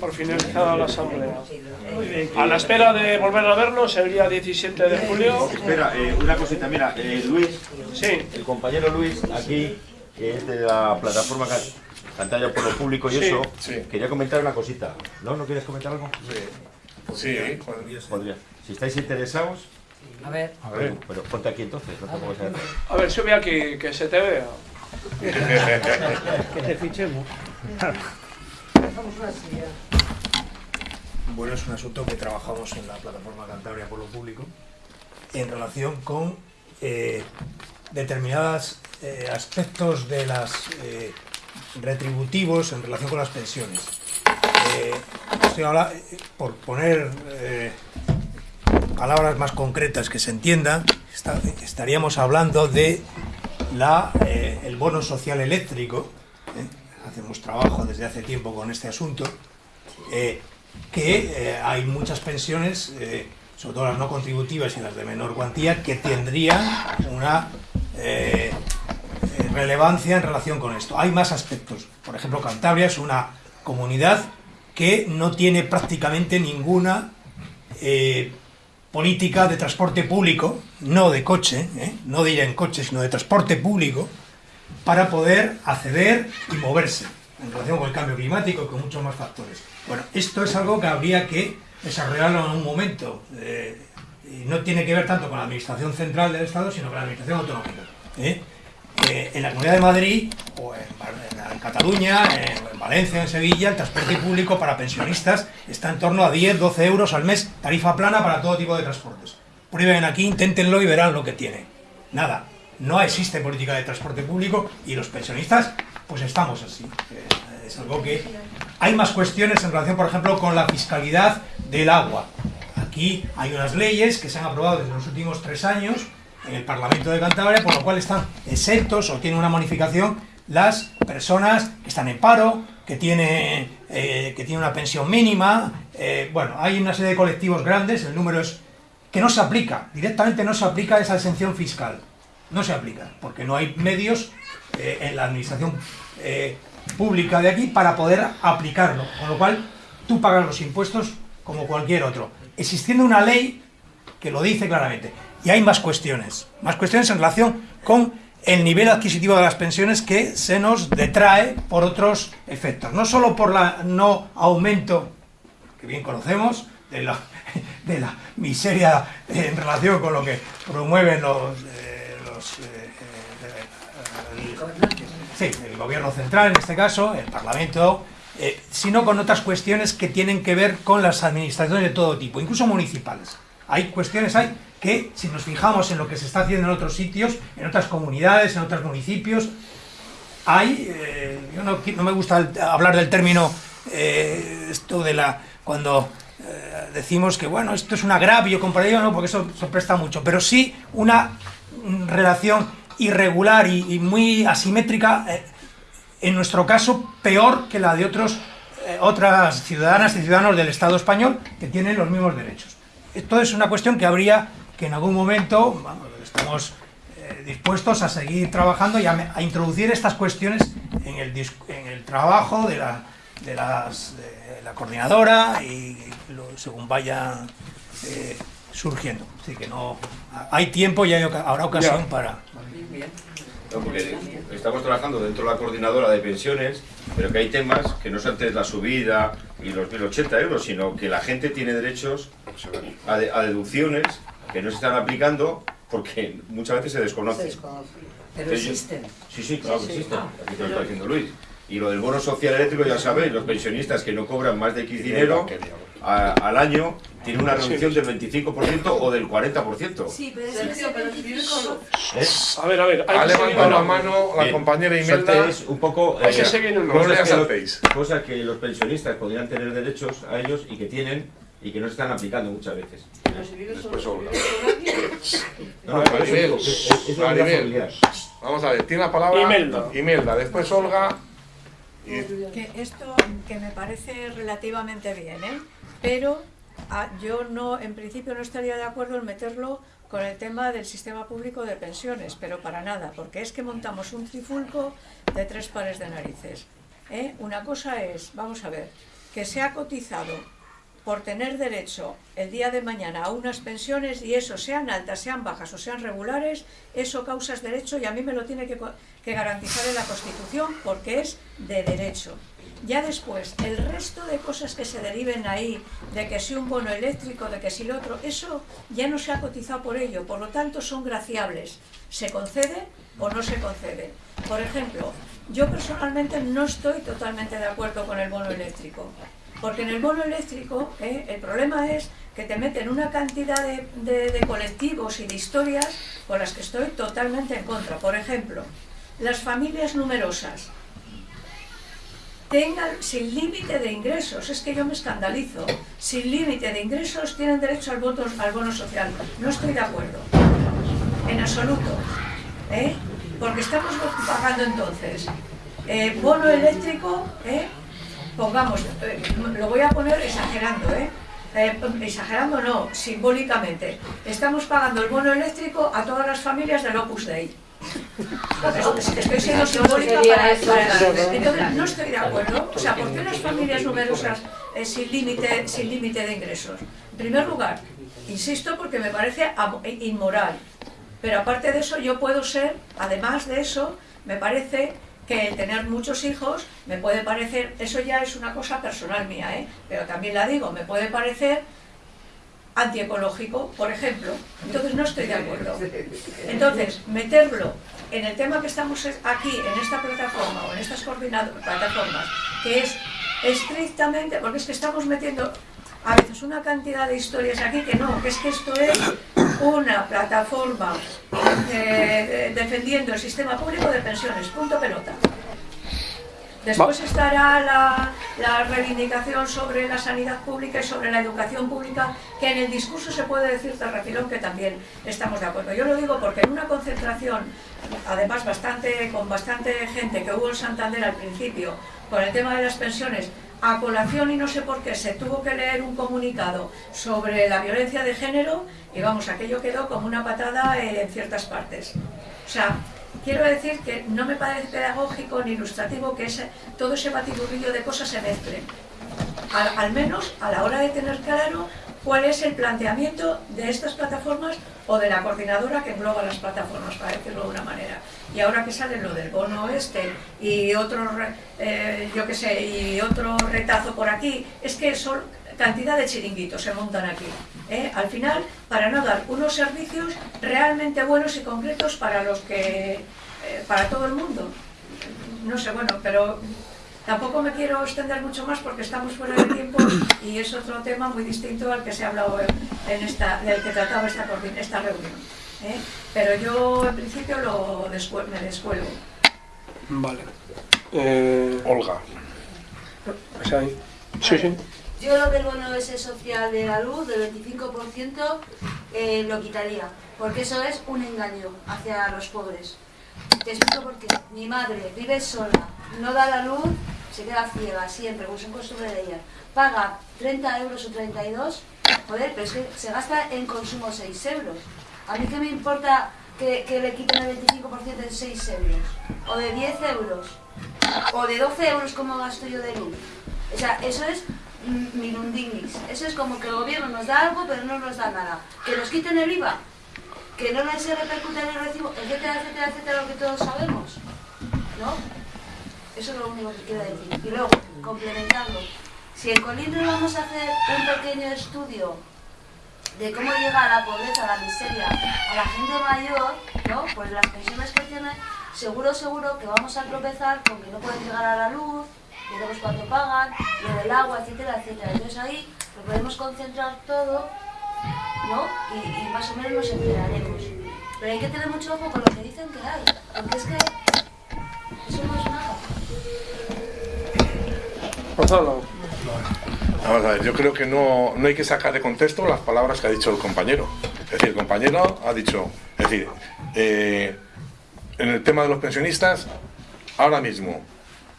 por finalizada la asamblea. A la espera de volver a vernos el día 17 de julio. Espera, eh, una cosita, mira, eh, Luis, sí. el compañero Luis, aquí, que es de la plataforma Ca- Cantalla por lo Público y Sí, eso, sí. quería comentar una cosita. ¿No? ¿No quieres comentar algo? Sí, Podría. Si estáis interesados... A ver. A ver. Pero ponte aquí entonces, no te a- A ver, sube aquí, que se te vea. que te fichemos. Bueno, es un asunto que trabajamos en la plataforma Cantabria por lo Público en relación con eh, determinados aspectos de las eh, retributivos en relación con las pensiones. Eh, estoy eh, por poner eh, palabras más concretas que se entiendan, está- estaríamos hablando de la, eh, el bono social eléctrico. ¿eh? Hacemos trabajo desde hace tiempo con este asunto. eh, que hay muchas pensiones, sobre todo las no contributivas y las de menor cuantía, que tendrían una relevancia en relación con esto. Hay más aspectos. Por ejemplo, Cantabria es una comunidad que no tiene prácticamente ninguna política de transporte público, no de coche, ¿eh? no de ir en coche, sino de transporte público, para poder acceder y moverse en relación con el cambio climático y con muchos más factores. Bueno, esto es algo que habría que desarrollarlo en un momento. eh, no tiene que ver tanto con la administración central del Estado, sino con la administración autonómica. ¿eh? Eh, en la Comunidad de Madrid, o en, Bar- en- Cataluña, en, en Valencia, en Sevilla, el transporte público para pensionistas está en torno a 10, 12 euros al mes, tarifa plana para todo tipo de transportes. Prueben aquí, inténtenlo y verán lo que tiene. Nada, no existe política de transporte público y los pensionistas, pues estamos así. Eh, Es algo que... Hay más cuestiones en relación, por ejemplo, con la fiscalidad del agua. Aquí hay unas leyes que se han aprobado desde los últimos tres años en el Parlamento de Cantabria, por lo cual están exentos o tienen una bonificación las personas que están en paro, que tienen, eh, que tienen una pensión mínima. eh, bueno, hay una serie de colectivos grandes, el número es que no se aplica, directamente no se aplica esa exención fiscal. No se aplica, porque no hay medios eh, en la administración pública de aquí para poder aplicarlo. Con lo cual, tú pagas los impuestos como cualquier otro. Existiendo una ley que lo dice claramente. Y hay más cuestiones, más cuestiones en relación con el nivel adquisitivo de las pensiones que se nos detrae por otros efectos. No solo por la no aumento, que bien conocemos, de la, de la miseria en relación con lo que promueven los, eh, eh, eh, el- sí, el gobierno central en este caso, el Parlamento, eh, sino con otras cuestiones que tienen que ver con las administraciones de todo tipo, incluso municipales. Hay cuestiones hay que, si nos fijamos en lo que se está haciendo en otros sitios, en otras comunidades, en otros municipios, hay, eh, yo no, no me gusta hablar del término, eh, esto de la, cuando eh, decimos que, bueno, esto es un agravio comparado, no, porque eso se presta mucho, pero sí una relación irregular y, y muy asimétrica, en nuestro caso, peor que la de otros, otras ciudadanas y ciudadanos del Estado español que tienen los mismos derechos. Esto es una cuestión que habría que en algún momento, vamos, estamos eh, dispuestos a seguir trabajando y a, introducir estas cuestiones en el, en el trabajo de la, de las- de la coordinadora y lo- según vaya eh, surgiendo. Así que no hay tiempo y hay habrá ocasión Ya. para... No, porque estamos trabajando dentro de la coordinadora de pensiones, pero que hay temas que no son antes la subida y los 1.080 euros, sino que la gente tiene derechos a, de- a deducciones que no se están aplicando porque muchas veces se desconocen. Pero Entonces, existen. Sí, sí, claro Sí, que sí. existen. Ah, Aquí te lo está diciendo Luis. Y lo del bono social eléctrico, ya sabéis, los pensionistas que no cobran más de X dinero a- al año tienen una reducción del 25% o del 40%. Sí, pero es que Sergio, ese pero 25 ¿Eh? A ver, a ver. hay Ha que seguir- levantado la mano la Bien. compañera Imelda. Soltéis un poco Hay que seguir en cosas, que los, cosas que los pensionistas podrían tener derechos a ellos y que tienen y que no se están aplicando muchas veces. Vamos a ver, tiene la palabra Imelda. Imelda, después Olga. Que esto que me parece relativamente bien, ¿eh? pero ah, yo no, en principio no estaría de acuerdo en meterlo con el tema del sistema público de pensiones, pero para nada, porque es que montamos un trifulco de tres pares de narices. ¿eh? Una cosa es, vamos a ver, que se ha cotizado por tener derecho el día de mañana a unas pensiones y eso sean altas, sean bajas o sean regulares, eso causas derecho y a mí me lo tiene que, que garantizar en la Constitución porque es de derecho. Ya después, el resto de cosas que se deriven ahí, de que si un bono eléctrico, de que si lo otro, eso ya no se ha cotizado por ello, por lo tanto son graciables. ¿Se concede o no se concede? Por ejemplo, yo personalmente no estoy totalmente de acuerdo con el bono eléctrico. Porque en el bono eléctrico eh, el problema es que te meten una cantidad de, de- colectivos y de historias con las que estoy totalmente en contra. Por ejemplo, las familias numerosas tengan sin límite de ingresos, es que yo me escandalizo, sin límite de ingresos tienen derecho al, voto, al bono social. No estoy de acuerdo, en absoluto. ¿eh? Porque estamos pagando entonces eh, bono eléctrico, ¿eh? Pongamos, eh, lo voy a poner exagerando, ¿eh? Eh, exagerando no, simbólicamente. Estamos pagando el bono eléctrico a todas las familias del Opus Dei. Es- es que Estoy siendo simbólica para, eso. Entonces, no estoy de acuerdo. O sea, ¿por qué las familias numerosas eh, sin límite sin límite de ingresos? En primer lugar, insisto, porque me parece inmoral. Pero aparte de eso, yo puedo ser, además de eso, me parece que el tener muchos hijos me puede parecer, eso ya es una cosa personal mía, ¿eh? pero también la digo, me puede parecer antiecológico, por ejemplo. Entonces no estoy de acuerdo. Entonces, meterlo en el tema que estamos es- aquí, en esta plataforma o en estas coordinado- plataformas, que es estrictamente, porque es que estamos metiendo a veces una cantidad de historias aquí que no, que es que esto es una plataforma eh, defendiendo el sistema público de pensiones, punto pelota. Después estará la, la reivindicación sobre la sanidad pública y sobre la educación pública, que en el discurso se puede decir de refilón que también estamos de acuerdo. Yo lo digo porque en una concentración, además bastante, con bastante gente que hubo en Santander al principio, con el tema de las pensiones, a colación y no sé por qué se tuvo que leer un comunicado sobre la violencia de género y vamos, aquello quedó como una patada eh, en ciertas partes. O sea, quiero decir que no me parece pedagógico ni ilustrativo que ese, todo ese batiburrillo de cosas se mezclen. Al, al menos a la hora de tener claro cuál es el planteamiento de estas plataformas o de la coordinadora que engloba las plataformas, para decirlo de una manera. Y ahora que sale lo del bono este y otro, eh, yo qué sé, y otro retazo por aquí, es que son cantidad de chiringuitos se montan aquí. ¿eh? Al final, para no dar unos servicios realmente buenos y concretos para los que, eh, para todo el mundo. No sé, bueno, pero tampoco me quiero extender mucho más porque estamos fuera de tiempo y es otro tema muy distinto al que se ha hablado en esta, del que trataba esta, esta reunión. ¿eh? Pero yo en principio lo descue- me descuelgo. Vale. Eh, Olga. ¿es ahí? Sí, sí. Yo lo del bono ese social de la luz, del 25%, eh, lo quitaría, porque eso es un engaño hacia los pobres. Te explico por qué. Mi madre vive sola, no da la luz, se queda ciega siempre, como son costumbre de ella. Paga 30 euros o 32, joder, pero es que se gasta en consumo 6 euros. A mí qué me importa que, le quiten el 25% de 6 euros, o de 10 euros, o de 12 euros como gasto yo de luz. O sea, eso es mm, minundinis. Eso es como que el gobierno nos da algo pero no nos da nada. Que nos quiten el IVA, que no se repercute en el recibo, etcétera, etcétera, etcétera, lo que todos sabemos. ¿No? Eso es lo único que quiero decir. Y luego, complementando, si en Colindres vamos a hacer un pequeño estudio de cómo llega la pobreza, la miseria, a la gente mayor, ¿no? Pues las pensiones que tienen, seguro, seguro que vamos a tropezar con que no pueden llegar a la luz, veremos cuánto pagan, lo del agua, etcétera, etcétera. Entonces ahí lo podemos concentrar todo, ¿no? Y, más o menos nos enteraremos. Pero hay que tener mucho ojo con lo que dicen que hay, porque es que eso no es nada. Gonzalo. Vamos a ver, yo creo que no, no hay que sacar de contexto las palabras que ha dicho el compañero. Es decir, el compañero ha dicho, es decir, eh, en el tema de los pensionistas, ahora mismo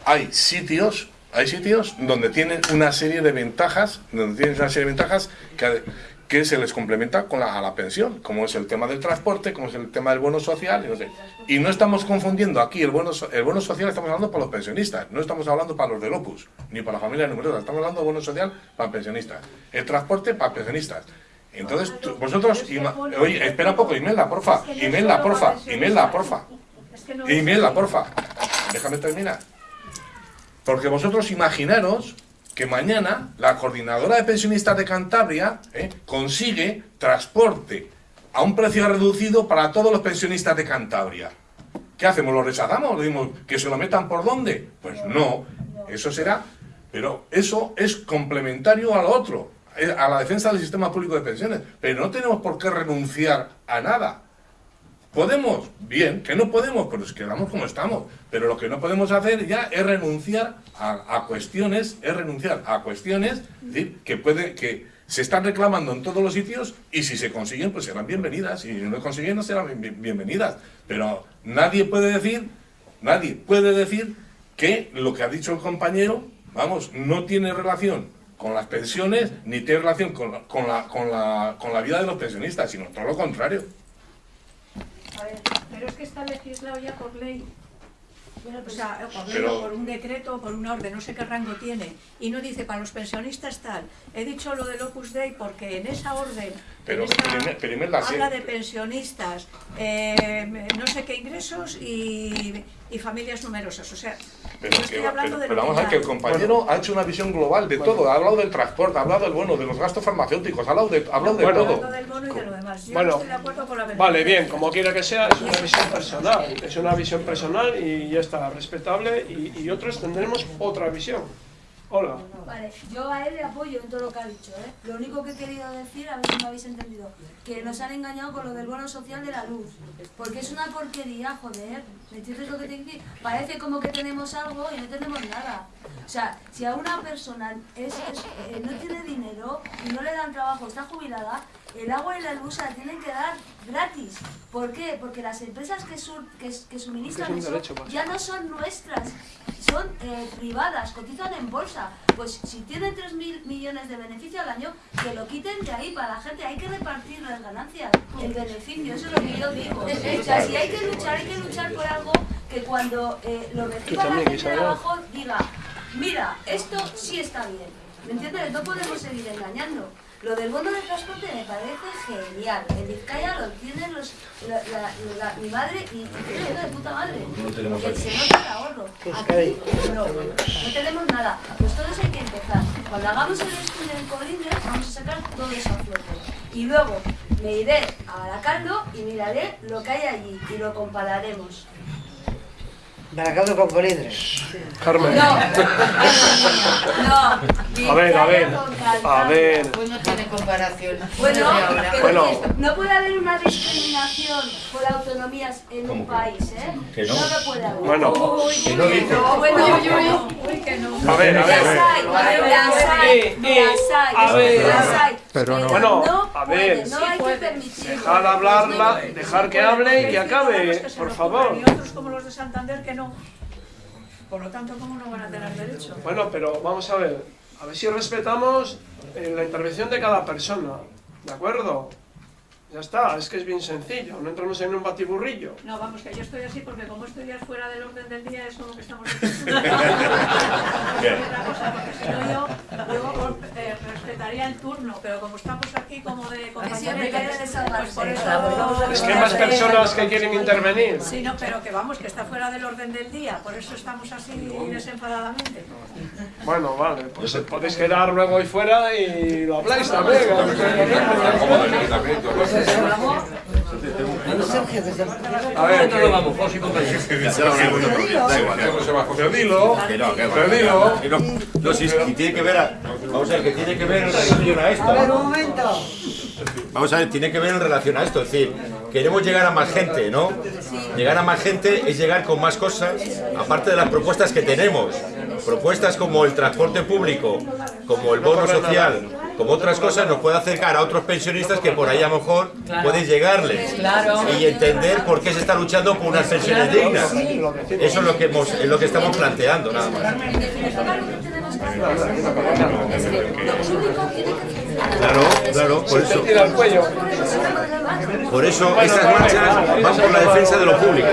hay sitios, hay sitios donde tienen una serie de ventajas, donde tienen una serie de ventajas que, que se les complementa con la, a la pensión, como es el tema del transporte, como es el tema del bono social, y no sé. Y no estamos confundiendo aquí el bono, el bono social, estamos hablando para los pensionistas, no estamos hablando para los del Opus, ni para la familia numerosa, estamos hablando de bono social para pensionistas, el transporte para pensionistas. Entonces, tú- vosotros, ima- oye, espera un poco, Imelda, porfa, Imelda, porfa, Imelda, porfa, Imelda, porfa, déjame terminar. Porque vosotros imaginaros que mañana la coordinadora de pensionistas de Cantabria ¿eh? consigue transporte a un precio reducido para todos los pensionistas de Cantabria. ¿Qué hacemos? ¿Lo rechazamos? ¿Le dimos que se lo metan por dónde? Pues no, eso será, pero eso es complementario a lo otro, eh, a la defensa del sistema público de pensiones. Pero no tenemos por qué renunciar a nada. ¿Podemos? Bien, que no podemos, pues quedamos como estamos. Pero lo que no podemos hacer ya es renunciar a, cuestiones, es renunciar a cuestiones que puede, que se están reclamando en todos los sitios y si se consiguen, pues serán bienvenidas. Y si no consiguen, no serán bien- bienvenidas. Pero nadie puede decir, nadie puede decir que lo que ha dicho el compañero, vamos, no tiene relación con las pensiones ni tiene relación con, la- con, la, con, la, con la vida de los pensionistas, sino todo lo contrario. A ver, pero es que está legislado ya por ley. O sea, por, ley Pero- o por un decreto o por una orden, no sé qué rango tiene. Y no dice para los pensionistas tal. He dicho lo del Opus Dei porque en esa orden Pero, pero Imelda, sí. habla de pensionistas, eh, no sé qué ingresos y, y familias numerosas. O sea, Pero, yo que- estoy hablando pero- de pero vamos a ver que el compañero ha hecho una visión global de todo. Ha hablado del transporte, ha hablado del bono, de los gastos farmacéuticos, ha hablado de, ha hablado de Bueno. todo. Del bono y de lo demás. Yo Bueno, no estoy de acuerdo con la Vale, bien, como quiera que sea, es una visión personal. Es una visión personal y ya está, respetable. Y, y otros tendremos otra visión. Hola. Vale, yo a él le apoyo en todo lo que ha dicho, ¿eh? Lo único que he querido decir, a ver si me habéis entendido, que nos han engañado con lo del bono social de la luz. Porque es una porquería, joder. ¿Me entiendes lo que te decir? Parece como que tenemos algo y no tenemos nada. O sea, si a una persona eh, no tiene dinero y no le dan trabajo, está jubilada, el agua y la luz se la tienen que dar gratis. ¿Por qué? Porque las empresas que, sur- que, que suministran es eso derecho, pues. ya no son nuestras, son eh, privadas, cotizan en bolsa. Pues si tienen 3.000 millones de beneficio al año, que lo quiten de ahí para la gente. Hay que repartir las ganancias, el beneficio, eso es lo que yo digo. O sea, si hay que luchar, hay que luchar por algo que cuando eh, lo reciba la gente de abajo diga, mira, esto sí está bien. ¿Me entiendes? No podemos seguir engañando. Lo del bono de transporte me parece genial. En Vizcaya lo tienen los, la, la- la- mi madre y, creo de puta madre. No lo tenemos Porque se nota el ahorro. Aquí no, no tenemos nada. Pues todo eso hay que empezar. Cuando hagamos el estudio en Colindres vamos a sacar todo eso a flote. Y luego me iré a Baracaldo y miraré lo que hay allí y lo compararemos. Baracaldo con Colindres. Carmen. No, no. A ver, a ver. A ver. Pues no tiene comparación. Bueno, Bueno. no puede haber una discriminación por autonomías en un país, ¿eh? Que no. No lo puede haber. Bueno. Uy, Que no dice. no, bueno, Uy, uy, uy, uy, que no. A ver, a ver. Las hay, las hay, las hay, a ver. las hay. Pero no. Bueno, a ver. No hay que permitirlo. Dejar hablarla, dejar que hable y que acabe, por favor. Y otros como los de Santander que no. Por lo tanto, ¿cómo no van a tener derecho? Bueno, pero vamos a ver. A ver si respetamos eh, la intervención de cada persona. ¿De acuerdo? Ya está, es que es bien sencillo, no entramos en un batiburrillo. No, vamos, que yo estoy así porque como esto ya fuera del orden del día, es como que estamos diciendo. otra cosa, porque si no yo, yo eh, respetaría el turno, pero como estamos aquí como de compañeros, pues por eso... Es que hay más personas que quieren intervenir. Sí, no, pero que vamos, que está fuera del orden del día, por eso estamos así desenfadadamente. Bueno, vale, pues podéis quedar luego ahí fuera y lo habláis también. A ver, vamos, José y compañeros. Pero dilo, pero dilo. No, si, si tiene que ver, a- vamos a ver, que tiene que ver en relación a esto. A ver, un momento. Vamos a ver, tiene que ver en relación a esto, es decir, queremos llegar a más gente, ¿no? Llegar a más gente es llegar con más cosas, aparte de las propuestas que tenemos. Propuestas como el transporte público, como el bono social, como otras cosas, nos puede acercar a otros pensionistas que por ahí a lo mejor pueden llegarles. Claro. Y entender por qué se está luchando por unas pensiones dignas. Eso es lo que, hemos, es lo que estamos planteando, nada más. Claro, claro, por eso. Por eso estas marchas van por la defensa de lo público.